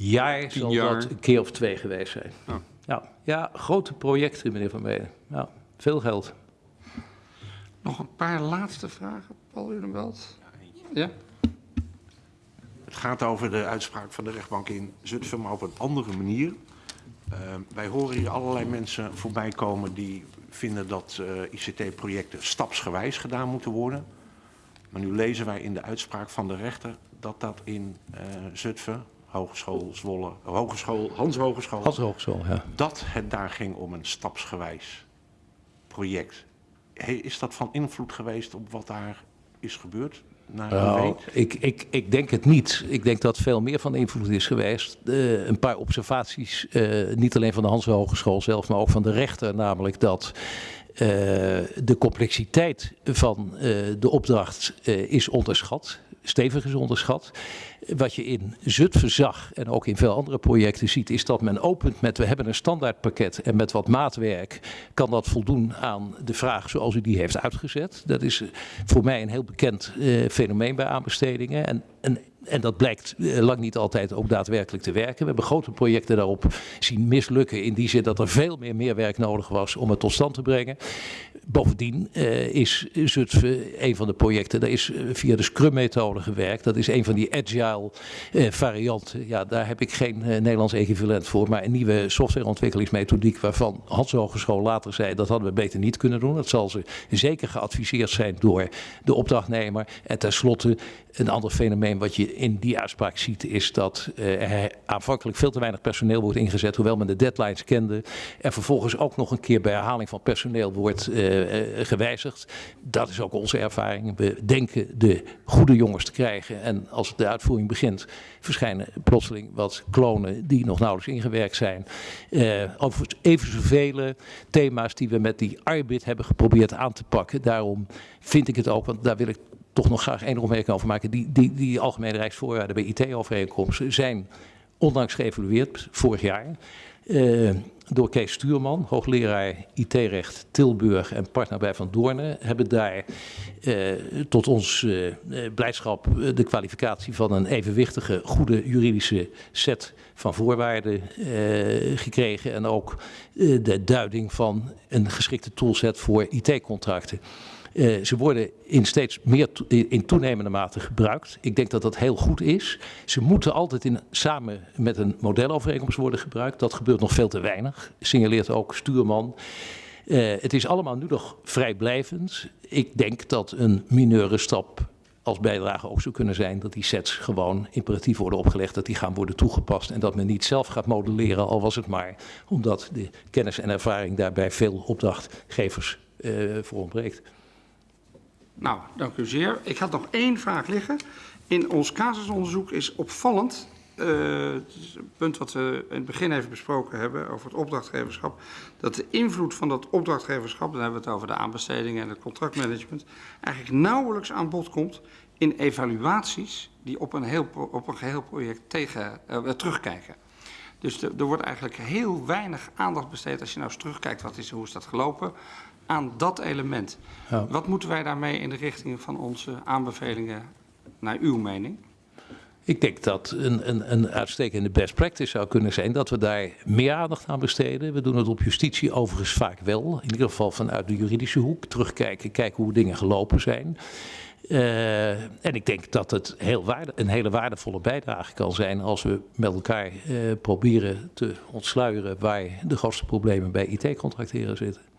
jaar zal jaar. dat een keer of twee geweest zijn. Ja. Ja, ja grote projecten, meneer Van Menen. Ja, veel geld. Nog een paar laatste vragen, Paul Udenbelt. Ja? Het gaat over de uitspraak van de rechtbank in Zutphen, maar op een andere manier. Eh, wij horen hier allerlei mensen voorbij komen die vinden dat eh, ICT-projecten stapsgewijs gedaan moeten worden. Maar nu lezen wij in de uitspraak van de rechter dat dat in eh Zutphen, Hogeschool Zwolle, Hogeschool, Hans Hogeschool, Als hogeschool, ja. dat het daar ging om een stapsgewijs project. Hey, is dat van invloed geweest op wat daar is gebeurd? Nou, ik, ik, ik denk het niet. Ik denk dat veel meer van invloed is geweest. Eh, een paar observaties, eh, niet alleen van de Hans Hogeschool zelf, maar ook van de rechter. Namelijk dat eh, de complexiteit van de opdracht is onderschat. Stevig is onderschat. Wat je in Zutphen zag en ook in veel andere projecten ziet, is dat men opent met we hebben een standaardpakket en met wat maatwerk kan dat voldoen aan de vraag zoals u die heeft uitgezet. Dat is eh, voor mij een heel bekend eh, fenomeen bij aanbestedingen. En, en, dat blijkt eh, lang niet altijd ook daadwerkelijk te werken. We hebben grote projecten daarop zien mislukken in die zin dat er veel meer meerwerk nodig was om het tot stand te brengen. Bovendien eh, is Zutphen een van de projecten, daar is eh, via de Scrum-methode gewerkt. Dat is een van die agile eh, varianten. Ja, daar heb ik geen eh, Nederlands equivalent voor, maar een nieuwe softwareontwikkelingsmethodiek waarvan Hans Hogeschool later zei dat hadden we beter niet kunnen doen. Dat zal ze zeker geadviseerd zijn door de opdrachtnemer. En tenslotte een ander fenomeen wat je in die uitspraak ziet is dat eh, er aanvankelijk veel te weinig personeel wordt ingezet, hoewel men de deadlines kende. En vervolgens ook nog een keer bij herhaling van personeel wordt eh, eh, gewijzigd. Dat is ook onze ervaring. We denken de goede jongens te krijgen en als de uitvoering begint verschijnen plotseling wat klonen die nog nauwelijks ingewerkt zijn. Over even zoveel thema's die we met die arbit hebben geprobeerd aan te pakken. Daarom vind ik het ook, want daar wil ik toch nog graag één opmerking over maken. Die, die, die algemene rijksvoorwaarden bij IT-overeenkomsten zijn onlangs geëvalueerd, vorig jaar. eh, door Kees Stuurman, hoogleraar IT-recht Tilburg en partner bij Van Doornen, hebben daar eh, tot ons eh, blijdschap de kwalificatie van een evenwichtige, goede juridische set van voorwaarden gekregen. En ook de duiding van een geschikte toolset voor IT-contracten. Eh, ze worden in steeds meer in toenemende mate gebruikt. Ik denk dat dat heel goed is. Ze moeten altijd in, samen met een modelovereenkomst worden gebruikt. Dat gebeurt nog veel te weinig, signaleert ook Stuurman. Eh, het is allemaal nu nog vrijblijvend. Ik denk dat een mineure stap als bijdrage ook zou kunnen zijn dat die sets gewoon imperatief worden opgelegd, dat die gaan worden toegepast en dat men niet zelf gaat modelleren, al was het maar omdat de kennis en ervaring daarbij veel opdrachtgevers eh, voor ontbreekt. Nou, dank u zeer. Ik had nog één vraag liggen. In ons casusonderzoek is opvallend, eh, het punt wat we in het begin even besproken hebben over het opdrachtgeverschap, dat de invloed van dat opdrachtgeverschap, dan hebben we het over de aanbestedingen en het contractmanagement, eigenlijk nauwelijks aan bod komt in evaluaties die op een, heel, op een geheel project tegen, eh, terugkijken. Dus er wordt eigenlijk heel weinig aandacht besteed als je nou eens terugkijkt, wat is, hoe is dat gelopen, aan dat element. Ja. Wat moeten wij daarmee in de richting van onze aanbevelingen, naar uw mening? Ik denk dat een, een, een uitstekende best practice zou kunnen zijn dat we daar meer aandacht aan besteden. We doen het op justitie overigens vaak wel, in ieder geval vanuit de juridische hoek. Terugkijken, kijken hoe dingen gelopen zijn. Eh, en ik denk dat het heel waarde, een hele waardevolle bijdrage kan zijn als we met elkaar eh, proberen te ontsluieren waar de grootste problemen bij IT-contracteren zitten.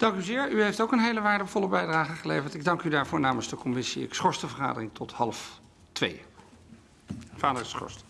Dank u zeer. U heeft ook een hele waardevolle bijdrage geleverd. Ik dank u daarvoor namens de commissie. Ik schors de vergadering tot half twee. Vader is geschorst.